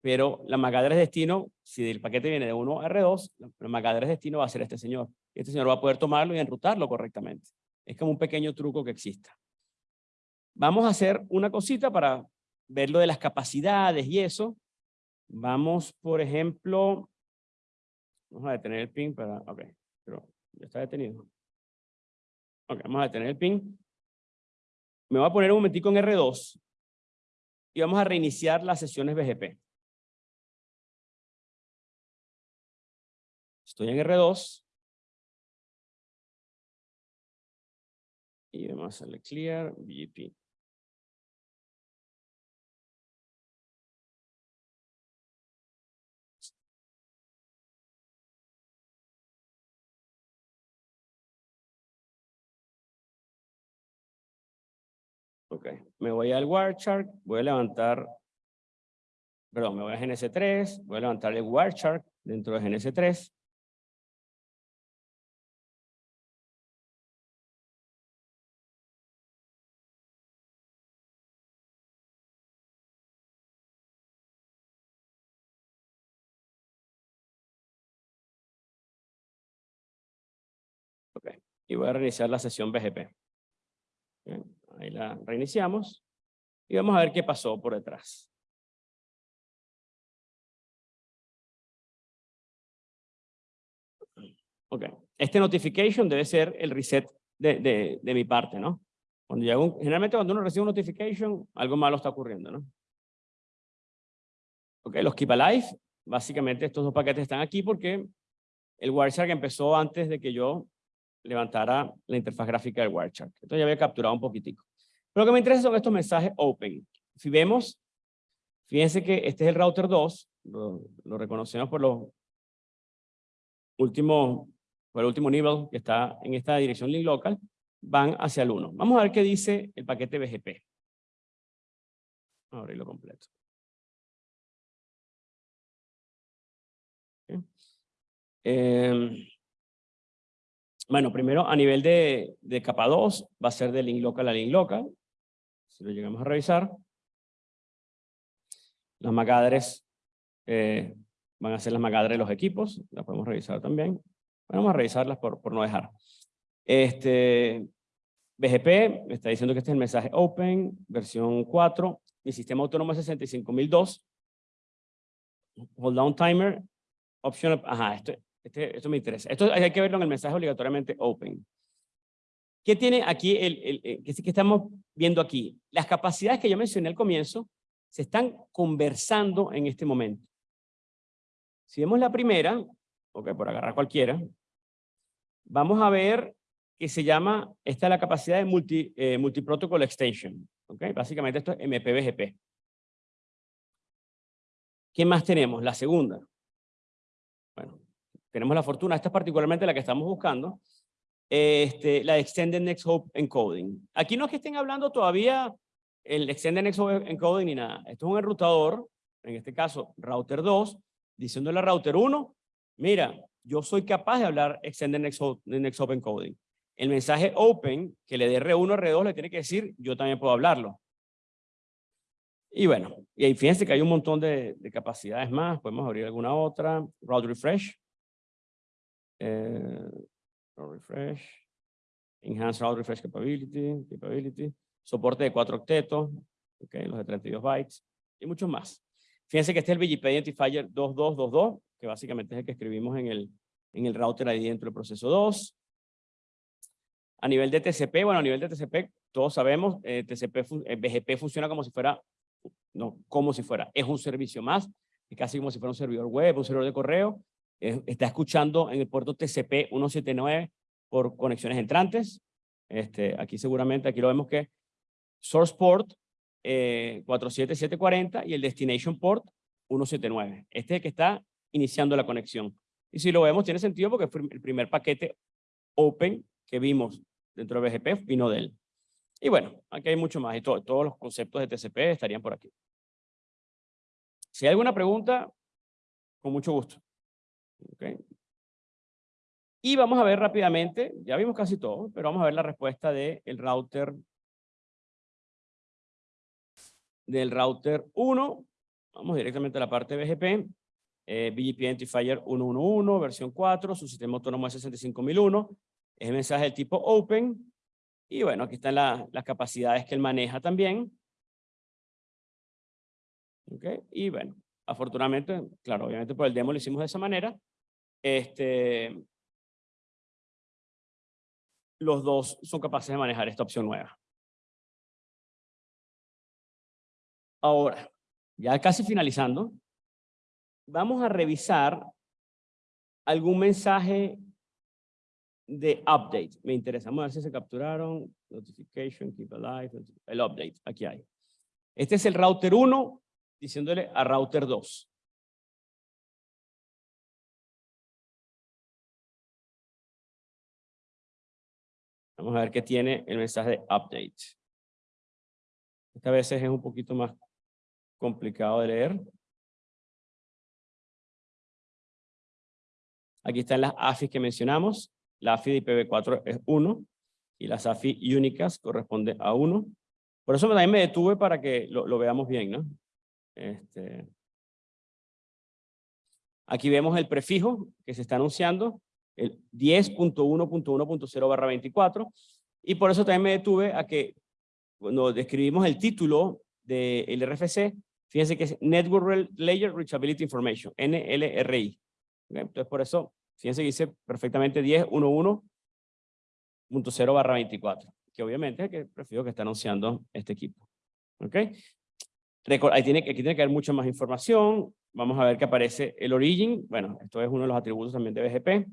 pero la MAC address destino, si el paquete viene de 1 a R2, la MAC address destino va a ser este señor. Este señor va a poder tomarlo y enrutarlo correctamente. Es como un pequeño truco que exista. Vamos a hacer una cosita para ver lo de las capacidades y eso. Vamos, por ejemplo, vamos a detener el pin para, ok, pero ya está detenido. Ok, vamos a detener el pin. Me voy a poner un momentico en R2 y vamos a reiniciar las sesiones BGP. Estoy en R2. Y vamos a hacerle clear BGP. Ok, me voy al Wireshark, voy a levantar, perdón, me voy a GNS3, voy a levantar el Wireshark dentro de GNS3. Y voy a reiniciar la sesión BGP. ahí la reiniciamos y vamos a ver qué pasó por detrás. Ok, este notification debe ser el reset de, de, mi parte, ¿no? Cuando generalmente cuando uno recibe un notification, algo malo está ocurriendo, ¿no? Ok, los Keep Alive, básicamente estos dos paquetes están aquí porque el Wireshark empezó antes de que yo levantara la interfaz gráfica del Wireshark. Esto ya había capturado un poquitico. Pero lo que me interesa son estos mensajes open. Si vemos, fíjense que este es el router 2, lo, reconocemos por los últimos, por el último nivel que está en esta dirección link local, van hacia el 1. Vamos a ver qué dice el paquete BGP. Vamos a abrirlo completo. Eh, bueno, primero a nivel de, capa 2 va a ser de link local a link local. Si lo llegamos a revisar. Las magadres eh, van a ser las magadres de los equipos. Las podemos revisar también. Vamos a revisarlas por, no dejar. Este, BGP me está diciendo que este es el mensaje open, versión 4. Mi sistema autónomo es 65002. Hold down timer. Option, ajá, esto, este, esto me interesa. Esto hay que verlo en el mensaje obligatoriamente open. ¿Qué tiene aquí, el, el, eh, que, que estamos viendo aquí? Las capacidades que yo mencioné al comienzo se están conversando en este momento. Si vemos la primera, ok, por agarrar cualquiera, vamos a ver que se llama, esta es la capacidad de multi, eh, multiprotocol extension. Okay, básicamente esto es MPBGP. ¿Qué más tenemos? La segunda. Tenemos la fortuna, esta es particularmente la que estamos buscando, este, la Extended Next Hop Encoding. Aquí no es que estén hablando todavía el Extended Next Hop Encoding ni nada. Esto es un enrutador, en este caso router 2, diciéndole a router 1, mira, yo soy capaz de hablar Extended Next Hop, Next Hop Encoding. El mensaje open que le dé R1 R2 le tiene que decir, yo también puedo hablarlo. Y bueno, y ahí fíjense que hay un montón de, de capacidades más, podemos abrir alguna otra, route refresh, Eh, refresh. Enhanced route refresh capability, capability. Soporte de 4 octetos. Okay, los de 32 bytes. Y muchos más. Fíjense que este es el BGP Identifier 2222, que básicamente es el que escribimos en el, en el router ahí dentro del proceso 2. A nivel de TCP, bueno, a nivel de TCP, todos sabemos, eh, TCP, eh, BGP funciona como si fuera, no, como si fuera, es un servicio más, es casi como si fuera un servidor web, un servidor de correo, está escuchando en el puerto TCP 179 por conexiones entrantes, este, aquí seguramente, aquí lo vemos que source port 47740 eh, y el destination port 179. Este es el que está iniciando la conexión. Y si lo vemos, tiene sentido porque el primer paquete open que vimos dentro de BGP vino de él. Y bueno, aquí hay mucho más y todos los conceptos de TCP estarían por aquí. Si hay alguna pregunta, con mucho gusto. Okay. Y vamos a ver rápidamente, ya vimos casi todo, pero vamos a ver la respuesta del router del router 1. Vamos directamente a la parte BGP. Eh, BGP Identifier 111, versión 4, su sistema autónomo es 65001. Es mensaje del tipo Open. Y bueno, aquí están las capacidades que él maneja también. Okay. Y bueno, afortunadamente, claro, obviamente por el demo lo hicimos de esa manera. Este, los dos son capaces de manejar esta opción nueva. Ahora, ya casi finalizando, vamos a revisar algún mensaje de update. Me interesa. Vamos a ver si se capturaron. Notification, keep alive. El update, aquí hay. Este es el router 1 diciéndole a router 2. Vamos a ver qué tiene el mensaje de update. Esta vez es un poquito más complicado de leer. Aquí están las AFIs que mencionamos. La AFI de IPv4 es 1 y las AFI únicas corresponde a 1. Por eso también me detuve para que lo, veamos bien, ¿no? Este... Aquí vemos el prefijo que se está anunciando, el 10.1.1.0 barra 24, y por eso también me detuve a que cuando describimos el título del RFC, Fíjense que es Network Layer Reachability Information, NLRI. Entonces, por eso, fíjense que dice perfectamente 10.1.1.0 barra 24, que obviamente es que prefiero que está anunciando este equipo. ¿Ok? Ahí tiene, aquí tiene que haber mucha más información. Vamos a ver que aparece el origin. Bueno, esto es uno de los atributos también de BGP.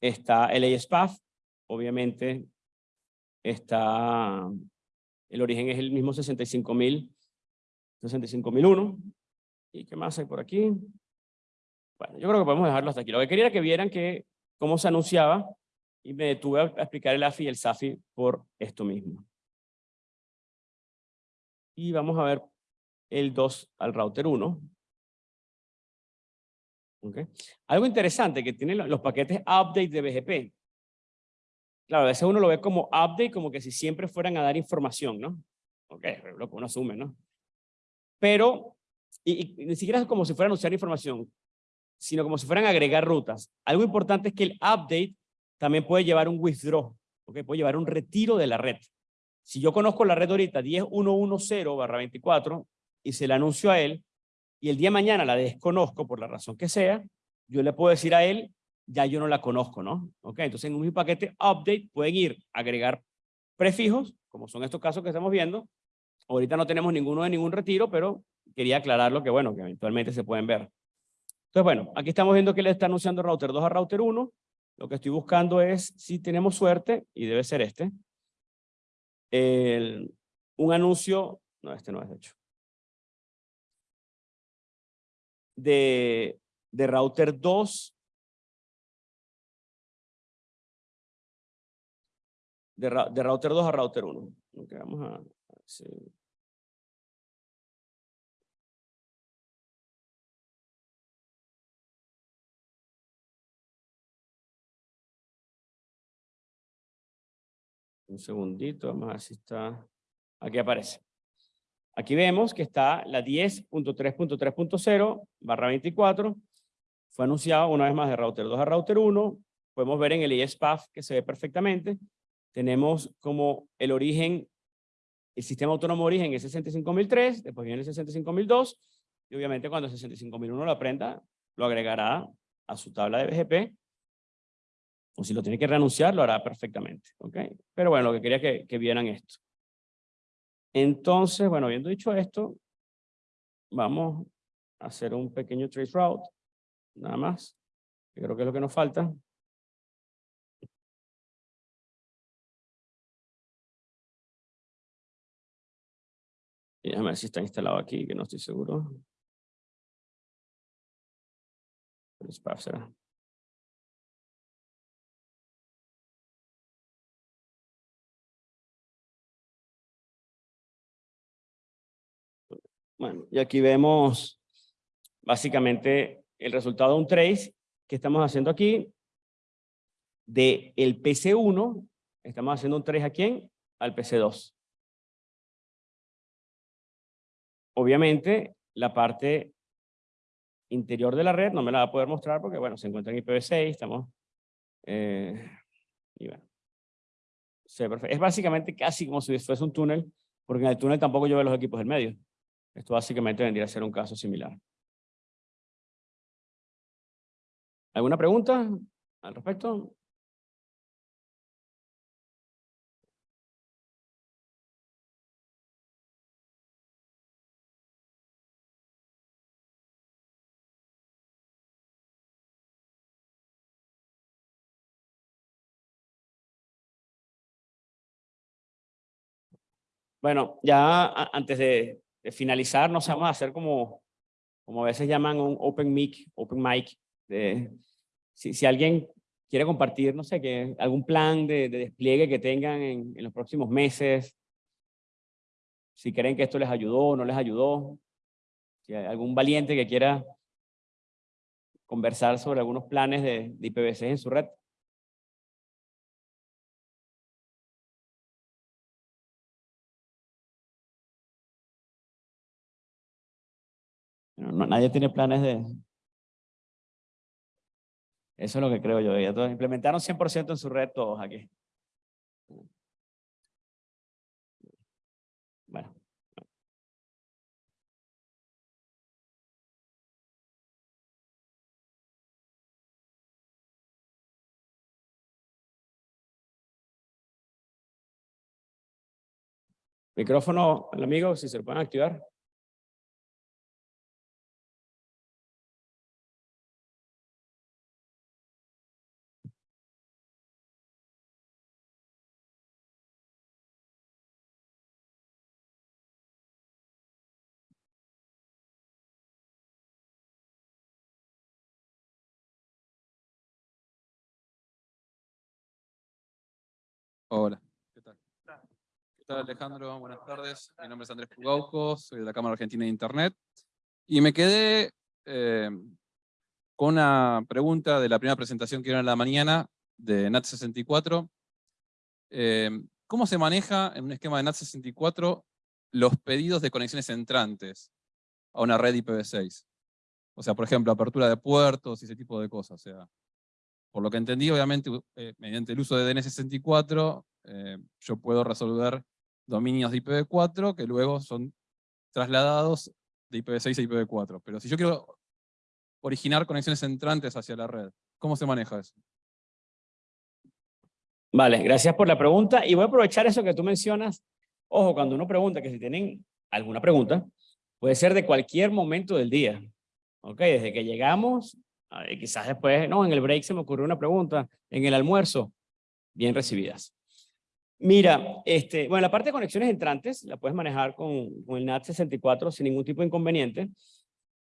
Está el ASPAF. Obviamente, está... El origen es el mismo 65.000 65.001. ¿Y qué más hay por aquí? Bueno, yo creo que podemos dejarlo hasta aquí. Lo que quería era que vieran que cómo se anunciaba y me detuve a explicar el AFI y el SAFI por esto mismo. Y vamos a ver el 2 al router 1. Okay. Algo interesante que tienen los paquetes update de BGP. Claro, a veces uno lo ve como update, como que si siempre fueran a dar información, ¿no? Ok, lo que uno asume, ¿no? pero y, ni siquiera es como si fueran a usar información, sino como si fueran a agregar rutas. Algo importante es que el update también puede llevar un withdraw, ¿okay? puede llevar un retiro de la red. Si yo conozco la red ahorita 10.110/24 y se la anuncio a él, y el día de mañana la desconozco por la razón que sea, yo le puedo decir a él, ya yo no la conozco, ¿no? Ok, entonces en un paquete update pueden ir a agregar prefijos, como son estos casos que estamos viendo, Ahorita no tenemos ninguno de ningún retiro, pero quería aclararlo que, bueno, que eventualmente se pueden ver. Entonces, bueno, aquí estamos viendo que le está anunciando router 2 a router 1. Lo que estoy buscando es, si tenemos suerte, y debe ser este, un anuncio, no, este no es hecho, de, de router 2 de, de, router 2 a router 1. Okay, vamos a. Un segundito, vamos si está... Aquí aparece. Aquí vemos que está la 10.3.3.0 barra 24 fue anunciado una vez más de router 2 a router 1. Podemos ver en el ISPAF que se ve perfectamente. Tenemos como el origen, el sistema autónomo origen es 65003, después viene el 65002, y obviamente cuando el 65001 lo aprenda, lo agregará a su tabla de BGP, o si lo tiene que reanunciar, lo hará perfectamente. ¿ok? Pero bueno, lo que quería que, que vieran esto. Entonces, bueno, habiendo dicho esto, vamos a hacer un pequeño trace route, nada más. creo que es lo que nos falta. Déjame ver si está instalado aquí, que no estoy seguro. será. Bueno, y aquí vemos básicamente el resultado de un trace que estamos haciendo aquí de el PC1, estamos haciendo un trace a quién? Al PC2. Obviamente, la parte interior de la red no me la va a poder mostrar porque, bueno, se encuentra en IPv6, estamos... Eh, y bueno, es básicamente casi como si fuese un túnel, porque en el túnel tampoco yo veo los equipos del medio. Esto básicamente vendría a ser un caso similar. ¿Alguna pregunta al respecto? Bueno, ya antes de, finalizar, nos vamos a hacer como, como a veces llaman un open mic, open mic. De, si, si alguien quiere compartir, no sé, que algún plan de, despliegue que tengan en, en, los próximos meses, si creen que esto les ayudó o no les ayudó, si hay algún valiente que quiera conversar sobre algunos planes de, de IPv6 en su red. Nadie tiene planes de... Eso es lo que creo yo. Todos implementaron 100% en su red todos aquí. Bueno. Micrófono, el amigo, si se lo pueden activar. Hola, ¿qué tal? ¿Qué tal Alejandro? Buenas tardes. Mi nombre es Andrés Pugauco, soy de la Cámara Argentina de Internet. Y me quedé eh, con una pregunta de la primera presentación que era en la mañana de NAT64. Eh, ¿Cómo se maneja en un esquema de NAT64 los pedidos de conexiones entrantes a una red IPv6? O sea, por ejemplo, apertura de puertos y ese tipo de cosas. O sea, por lo que entendí, obviamente, eh, mediante el uso de DNS64, eh, yo puedo resolver dominios de IPv4 que luego son trasladados de IPv6 a IPv4. Pero si yo quiero originar conexiones entrantes hacia la red, ¿cómo se maneja eso? Vale, gracias por la pregunta. Y voy a aprovechar eso que tú mencionas. Ojo, cuando uno pregunta, que si tienen alguna pregunta, puede ser de cualquier momento del día. ¿Ok? Desde que llegamos quizás después, no, en el break se me ocurrió una pregunta, en el almuerzo, bien recibidas. Mira, este, bueno, la parte de conexiones entrantes la puedes manejar con, con el NAT64 sin ningún tipo de inconveniente.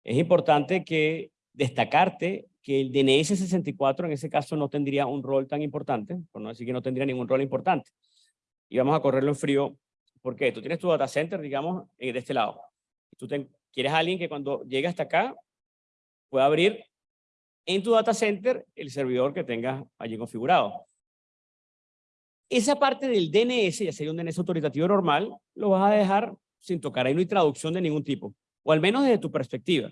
Es importante que destacarte que el DNS64 en ese caso no tendría un rol tan importante, por no decir que no tendría ningún rol importante. Y vamos a correrlo en frío. ¿Por qué? Tú tienes tu data center, digamos, eh, de este lado. Tú quieres a alguien que cuando llegue hasta acá pueda abrir en tu data center el servidor que tengas allí configurado. Esa parte del DNS, ya sería un DNS autoritativo normal, lo vas a dejar sin tocar. Ahí no hay traducción de ningún tipo, o al menos desde tu perspectiva.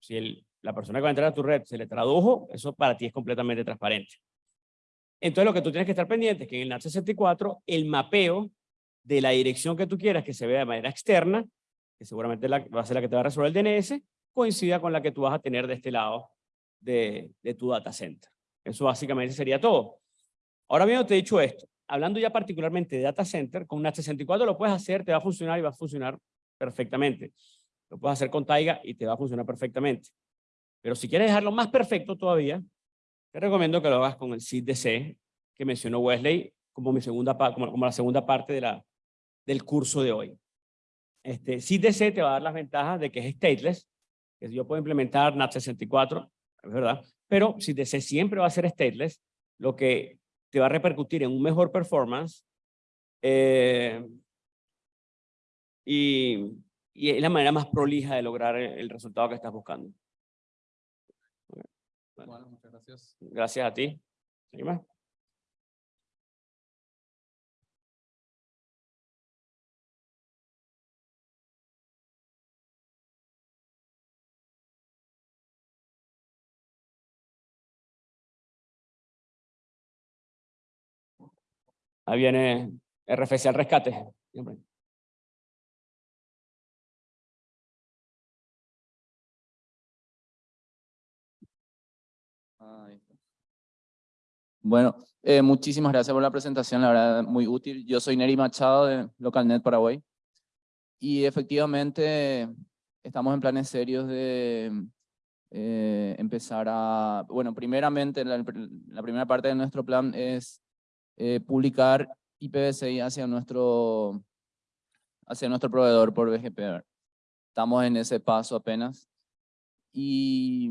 Si la persona que va a entrar a tu red se le tradujo, eso para ti es completamente transparente. Entonces lo que tú tienes que estar pendiente es que en el NAT64 el mapeo de la dirección que tú quieras que se vea de manera externa, que seguramente la, va a ser la que te va a resolver el DNS, coincida con la que tú vas a tener de este lado de, de tu data center. Eso básicamente sería todo. Ahora bien, te he dicho esto. Hablando ya particularmente de data center, con NAT 64 lo puedes hacer, te va a funcionar y va a funcionar perfectamente. Lo puedes hacer con Taiga y te va a funcionar perfectamente. Pero si quieres dejarlo más perfecto todavía, te recomiendo que lo hagas con el SID-DC que mencionó Wesley como, mi segunda, como, como la segunda parte de la, del curso de hoy. Este, SID-DC te va a dar las ventajas de que es stateless, que yo puedo implementar NAT64, es verdad, pero SID-DC siempre va a ser stateless, lo que te va a repercutir en un mejor performance eh, y, y es la manera más prolija de lograr el resultado que estás buscando. Bueno, muchas gracias. Gracias a ti. ¿Alguien Ahí viene RFC al rescate. Bueno, eh, muchísimas gracias por la presentación, la verdad muy útil. Yo soy Neri Machado de LocalNet Paraguay y efectivamente estamos en planes serios de eh, empezar a, bueno, primeramente la, primera parte de nuestro plan es eh, publicar IPv6 hacia nuestro, hacia nuestro proveedor por BGP. Estamos en ese paso apenas. Y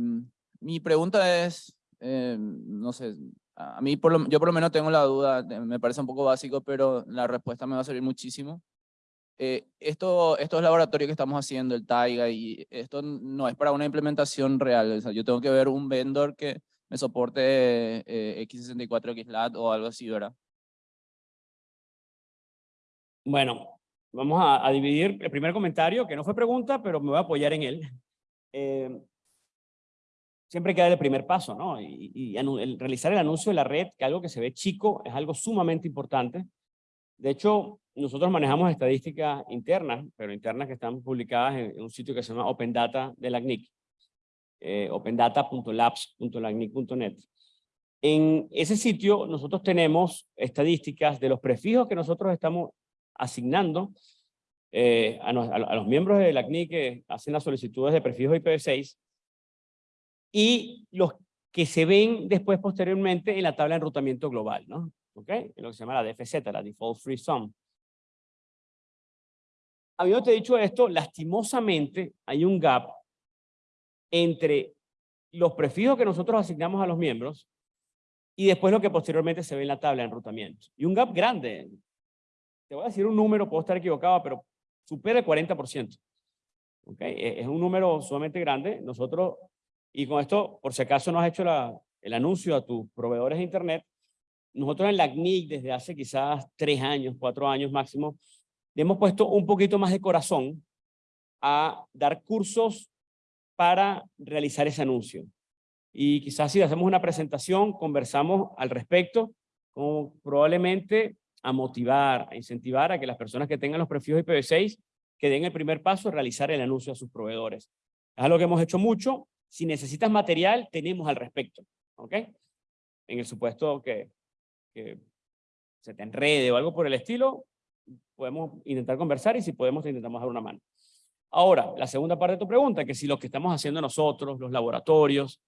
mi pregunta es, eh, no sé, a mí por lo, yo por lo menos tengo la duda, me parece un poco básico, pero la respuesta me va a servir muchísimo. Eh, esto, estos laboratorios que estamos haciendo, el Taiga, y esto no es para una implementación real, o yo tengo que ver un vendor que me soporte eh, X64, XLAT o algo así, ¿verdad? Bueno, vamos a, dividir el primer comentario, que no fue pregunta, pero me voy a apoyar en él. Eh, siempre queda el primer paso, ¿no? Y, y el realizar el anuncio de la red, que algo que se ve chico, es algo sumamente importante. De hecho, nosotros manejamos estadísticas internas, pero internas que están publicadas en, en un sitio que se llama Open Data de la CNIC, eh, opendata.labs.lacnic.net. En ese sitio nosotros tenemos estadísticas de los prefijos que nosotros estamos asignando eh, a, nos, a, a, los miembros de la CNIC que hacen las solicitudes de prefijos IPv6 y los que se ven después posteriormente en la tabla de enrutamiento global, ¿no? ¿Ok? En lo que se llama la DFZ, la Default Free Sum. Habiéndote dicho esto, lastimosamente hay un gap entre los prefijos que nosotros asignamos a los miembros y después lo que posteriormente se ve en la tabla de enrutamiento. Y un gap grande. Te voy a decir un número, puedo estar equivocado, pero supera el 40%. ¿Ok? E-, es un número sumamente grande. Nosotros y con esto, por si acaso no has hecho el anuncio a tus proveedores de Internet, nosotros en la CNIC desde hace quizás tres años, cuatro años máximo, le hemos puesto un poquito más de corazón a dar cursos para realizar ese anuncio. Y quizás si hacemos una presentación, conversamos al respecto, como probablemente a motivar, a incentivar a que las personas que tengan los prefijos IPv6 que den el primer paso a realizar el anuncio a sus proveedores. Es algo que hemos hecho mucho, si necesitas material, tenemos al respecto. ¿Ok? En el supuesto que, que se te enrede o algo por el estilo, podemos intentar conversar y si podemos intentamos dar una mano. Ahora, la segunda parte de tu pregunta, que si lo que estamos haciendo nosotros, los laboratorios,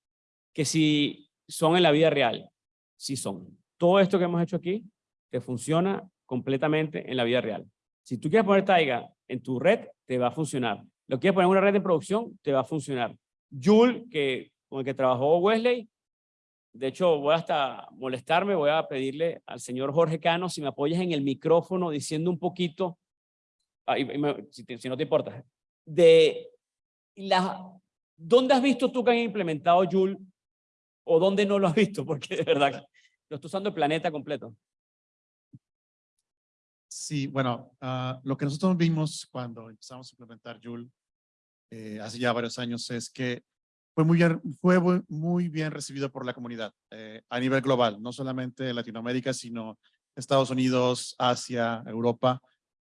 que si son en la vida real, sí son. Todo esto que hemos hecho aquí te funciona completamente en la vida real. Si tú quieres poner Taiga en tu red, te va a funcionar. Lo quieres poner en una red de producción, te va a funcionar. Joule, que, con el que trabajó Wesley. De hecho, voy hasta molestarme, voy a pedirle al señor Jorge Cano si me apoyas en el micrófono diciendo un poquito, si, si, no te importa, de la, ¿dónde has visto tú que han implementado Joule o dónde no lo has visto? Porque de verdad, lo estoy usando el planeta completo. Sí, bueno, uh, lo que nosotros vimos cuando empezamos a implementar Joule eh, hace ya varios años es que fue muy bien, fue muy- bien recibido por la comunidad eh, a nivel global, no solamente en Latinoamérica, sino Estados Unidos, Asia, Europa.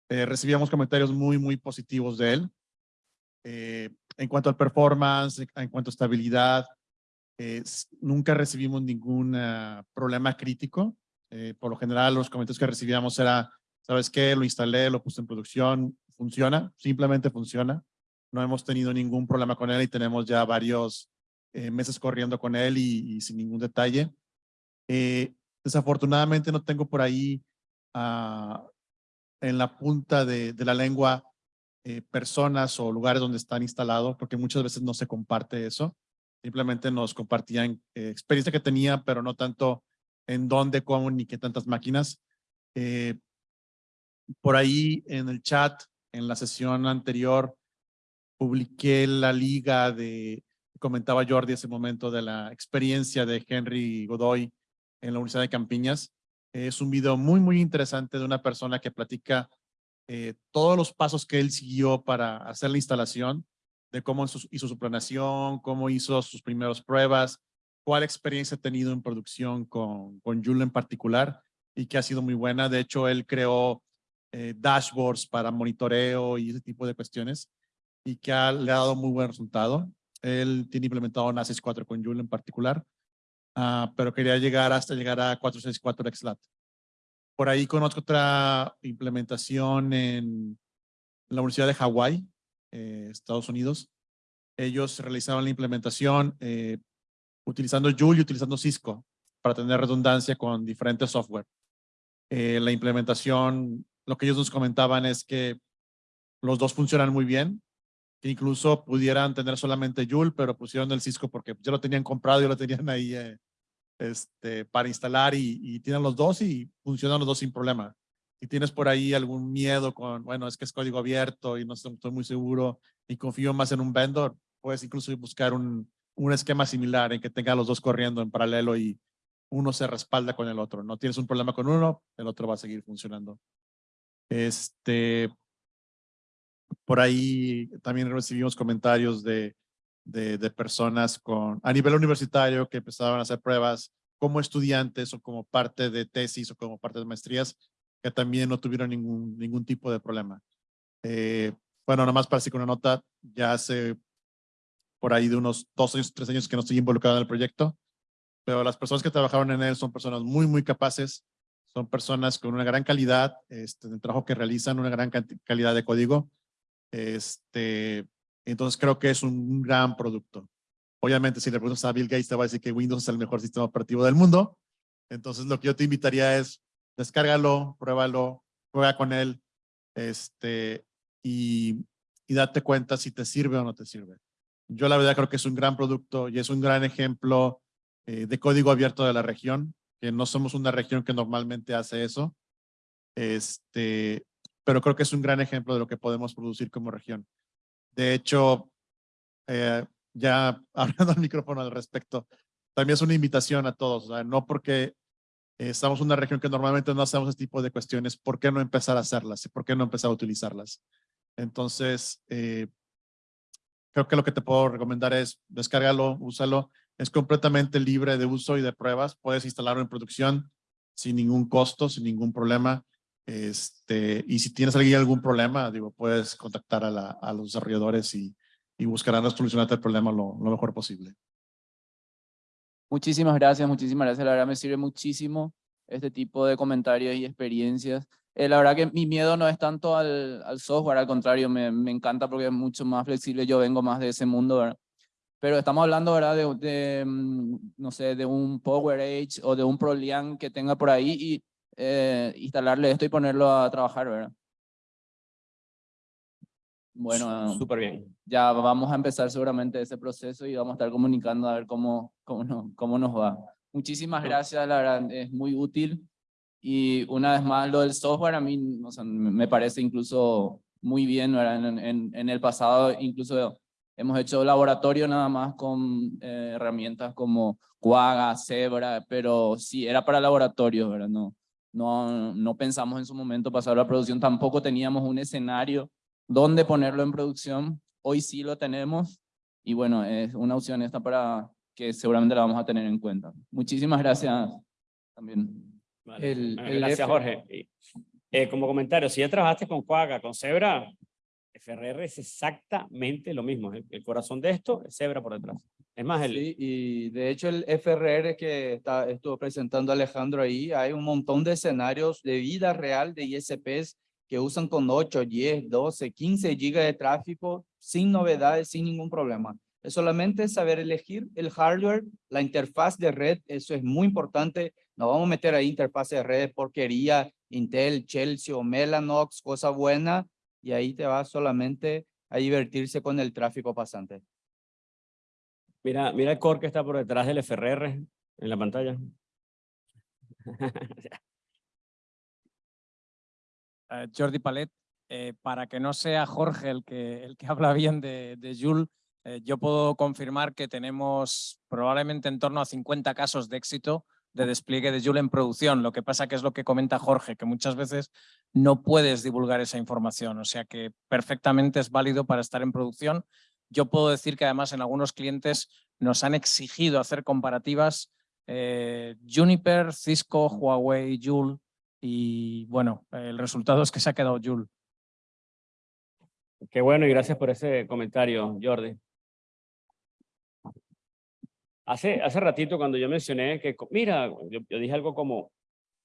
Eh, recibíamos comentarios muy, muy positivos de él. Eh, en cuanto al performance, en cuanto a estabilidad, eh, nunca recibimos ningún ah, problema crítico. Eh, por lo general, los comentarios que recibíamos era, ¿sabes qué? Lo instalé, lo puse en producción, funciona, simplemente funciona. No hemos tenido ningún problema con él y tenemos ya varios eh, meses corriendo con él y, y sin ningún detalle. Eh, desafortunadamente no tengo por ahí ah, en la punta de, de la lengua eh, personas o lugares donde están instalados, porque muchas veces no se comparte eso. Simplemente nos compartían eh, experiencia que tenía, pero no tanto en dónde, cómo, ni qué tantas máquinas. Eh, por ahí en el chat, en la sesión anterior, publiqué la liga de, comentaba Jordi ese momento de la experiencia de Henry Godoy en la Universidad de Campiñas. Es un video muy, muy interesante de una persona que platica eh, todos los pasos que él siguió para hacer la instalación, de cómo hizo, su planeación, cómo hizo sus primeras pruebas, cuál experiencia ha tenido en producción con, con Joule en particular y que ha sido muy buena. De hecho, él creó eh, dashboards para monitoreo y ese tipo de cuestiones y que ha- le ha dado muy buen resultado. Él tiene implementado NASIS 4 con Joule en particular, ah, pero quería llegar hasta llegar a 464 XLAT. Por ahí conozco otra implementación en la Universidad de Hawái, eh, Estados Unidos. Ellos realizaban la implementación eh, utilizando Joule y utilizando Cisco para tener redundancia con diferentes software. Eh, la implementación, lo que ellos nos comentaban es que los dos funcionan muy bien, que incluso pudieran tener solamente Joule, pero pusieron el Cisco porque ya lo tenían comprado y lo tenían ahí este, para instalar y, tienen los dos y funcionan los dos sin problema. Si tienes por ahí algún miedo con, bueno, es que es código abierto y no estoy, estoy muy seguro y confío más en un vendor, puedes incluso buscar un, un esquema similar en que tenga los dos corriendo en paralelo y uno se respalda con el otro. No tienes un problema con uno, el otro va a seguir funcionando. Este, por ahí también recibimos comentarios de, de, personas con, a nivel universitario que empezaban a hacer pruebas como estudiantes o como parte de tesis o como parte de maestrías que también no tuvieron ningún, ningún tipo de problema. Eh, bueno, nada más para así con una nota, ya hace por ahí de unos dos años, tres años que no estoy involucrado en el proyecto, pero las personas que trabajaron en él son personas muy, muy capaces, son personas con una gran calidad este, del trabajo que realizan, una gran calidad de código. Este, entonces creo que es un gran producto. Obviamente, si le preguntas a Bill Gates, te va a decir que Windows es el mejor sistema operativo del mundo. Entonces, lo que yo te invitaría es descárgalo, pruébalo, juega con él, este, y, y date cuenta si te sirve o no te sirve. Yo la verdad creo que es un gran producto y es un gran ejemplo eh, de código abierto de la región, que no somos una región que normalmente hace eso. Este, pero creo que es un gran ejemplo de lo que podemos producir como región. De hecho, eh, ya hablando al micrófono al respecto, también es una invitación a todos, no porque eh, estamos en una región que normalmente no hacemos este tipo de cuestiones, ¿por qué no empezar a hacerlas? ¿Por qué no empezar a utilizarlas? Entonces, eh, creo que lo que te puedo recomendar es descárgalo, úsalo. Es completamente libre de uso y de pruebas. Puedes instalarlo en producción sin ningún costo, sin ningún problema. Este, y si tienes algún problema, digo, puedes contactar a, la, a los desarrolladores y, y buscarán solucionarte el problema lo, lo mejor posible. Muchísimas gracias, muchísimas gracias. La verdad me sirve muchísimo este tipo de comentarios y experiencias. Eh, la verdad que mi miedo no es tanto al, al software, al contrario, me, me encanta porque es mucho más flexible. Yo vengo más de ese mundo, ¿verdad? Pero estamos hablando, ¿verdad? De, de, mm, no sé, de un PowerEdge o de un ProLian que tenga por ahí y eh, instalarle esto y ponerlo a trabajar, ¿verdad? Bueno, Súper bien. ya vamos a empezar seguramente ese proceso y vamos a estar comunicando a ver cómo, cómo, no- cómo nos va. Muchísimas gracias, la verdad es muy útil. Y una vez más, lo del software a mí o sea, me parece incluso muy bien, ¿verdad? En, en, en el pasado incluso hemos hecho laboratorio nada más con eh, herramientas como Quagga, Zebra, pero sí, era para laboratorio, ¿verdad? No, no, no pensamos en su momento pasar a la producción, tampoco teníamos un escenario dónde ponerlo en producción. Hoy sí lo tenemos Y bueno, es una opción esta para que seguramente la vamos a tener en cuenta. Muchísimas gracias también. Vale. El- Bueno, el Gracias, F- Jorge. Eh, como comentario, si ya trabajaste con Quagga, con Zebra, FRR es exactamente lo mismo. El, el corazón de esto es Zebra por detrás. Es más, el, Sí, y de hecho el FRR que está, estuvo presentando Alejandro ahí, hay un montón de escenarios de vida real de ISPs que usan con 8, 10, 12, 15 gigas de tráfico sin novedades, sin ningún problema. Es solamente saber elegir el hardware, la interfaz de red, eso es muy importante. No vamos a meter ahí interfaz de red, porquería, Intel, Chelsea o Mellanox, cosa buena, y ahí te vas solamente a divertirse con el tráfico pasante. Mira, mira el core que está por detrás del FRR en la pantalla. Jordi Palet, eh, para que no sea Jorge el que, el que habla bien de, de Joule, eh, yo puedo confirmar que tenemos probablemente en torno a 50 casos de éxito de despliegue de Joule en producción. Lo que pasa que es lo que comenta Jorge, que muchas veces no puedes divulgar esa información, o sea que perfectamente es válido para estar en producción. Yo puedo decir que además en algunos clientes nos han exigido hacer comparativas eh, Juniper, Cisco, Huawei, Joule, y bueno, el resultado es que se ha quedado Joule. Qué bueno y gracias por ese comentario, Jordi. Hace, hace ratito cuando yo mencioné que, mira, yo, yo dije algo como,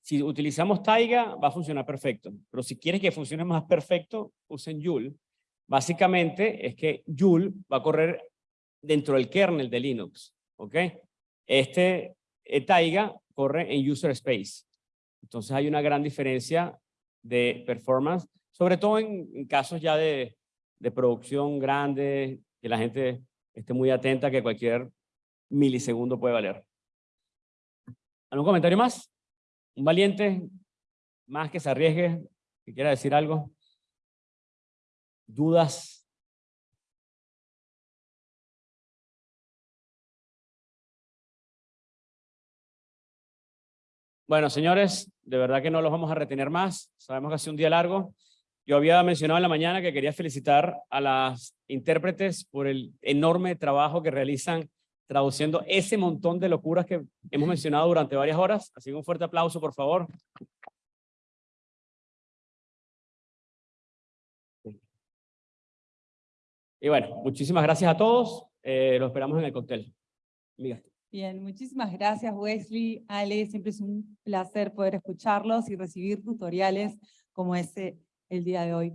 si utilizamos Taiga va a funcionar perfecto, pero si quieres que funcione más perfecto, usen Joule. Básicamente es que Joule va a correr dentro del kernel de Linux, ¿ok? Este eh, Taiga corre en user space. Entonces hay una gran diferencia de performance, sobre todo en, casos ya de, de producción grande, que la gente esté muy atenta que cualquier milisegundo puede valer. ¿Algún comentario más? ¿Un valiente más que se arriesgue, que quiera decir algo? ¿Dudas? Bueno, señores, de verdad que no los vamos a retener más. Sabemos que ha sido un día largo. Yo había mencionado en la mañana que quería felicitar a las intérpretes por el enorme trabajo que realizan traduciendo ese montón de locuras que hemos mencionado durante varias horas. Así que un fuerte aplauso, por favor. Y bueno, muchísimas gracias a todos. Eh, los esperamos en el cóctel. Amiga. Bien, muchísimas gracias Wesley, Ale, siempre es un placer poder escucharlos y recibir tutoriales como ese el día de hoy.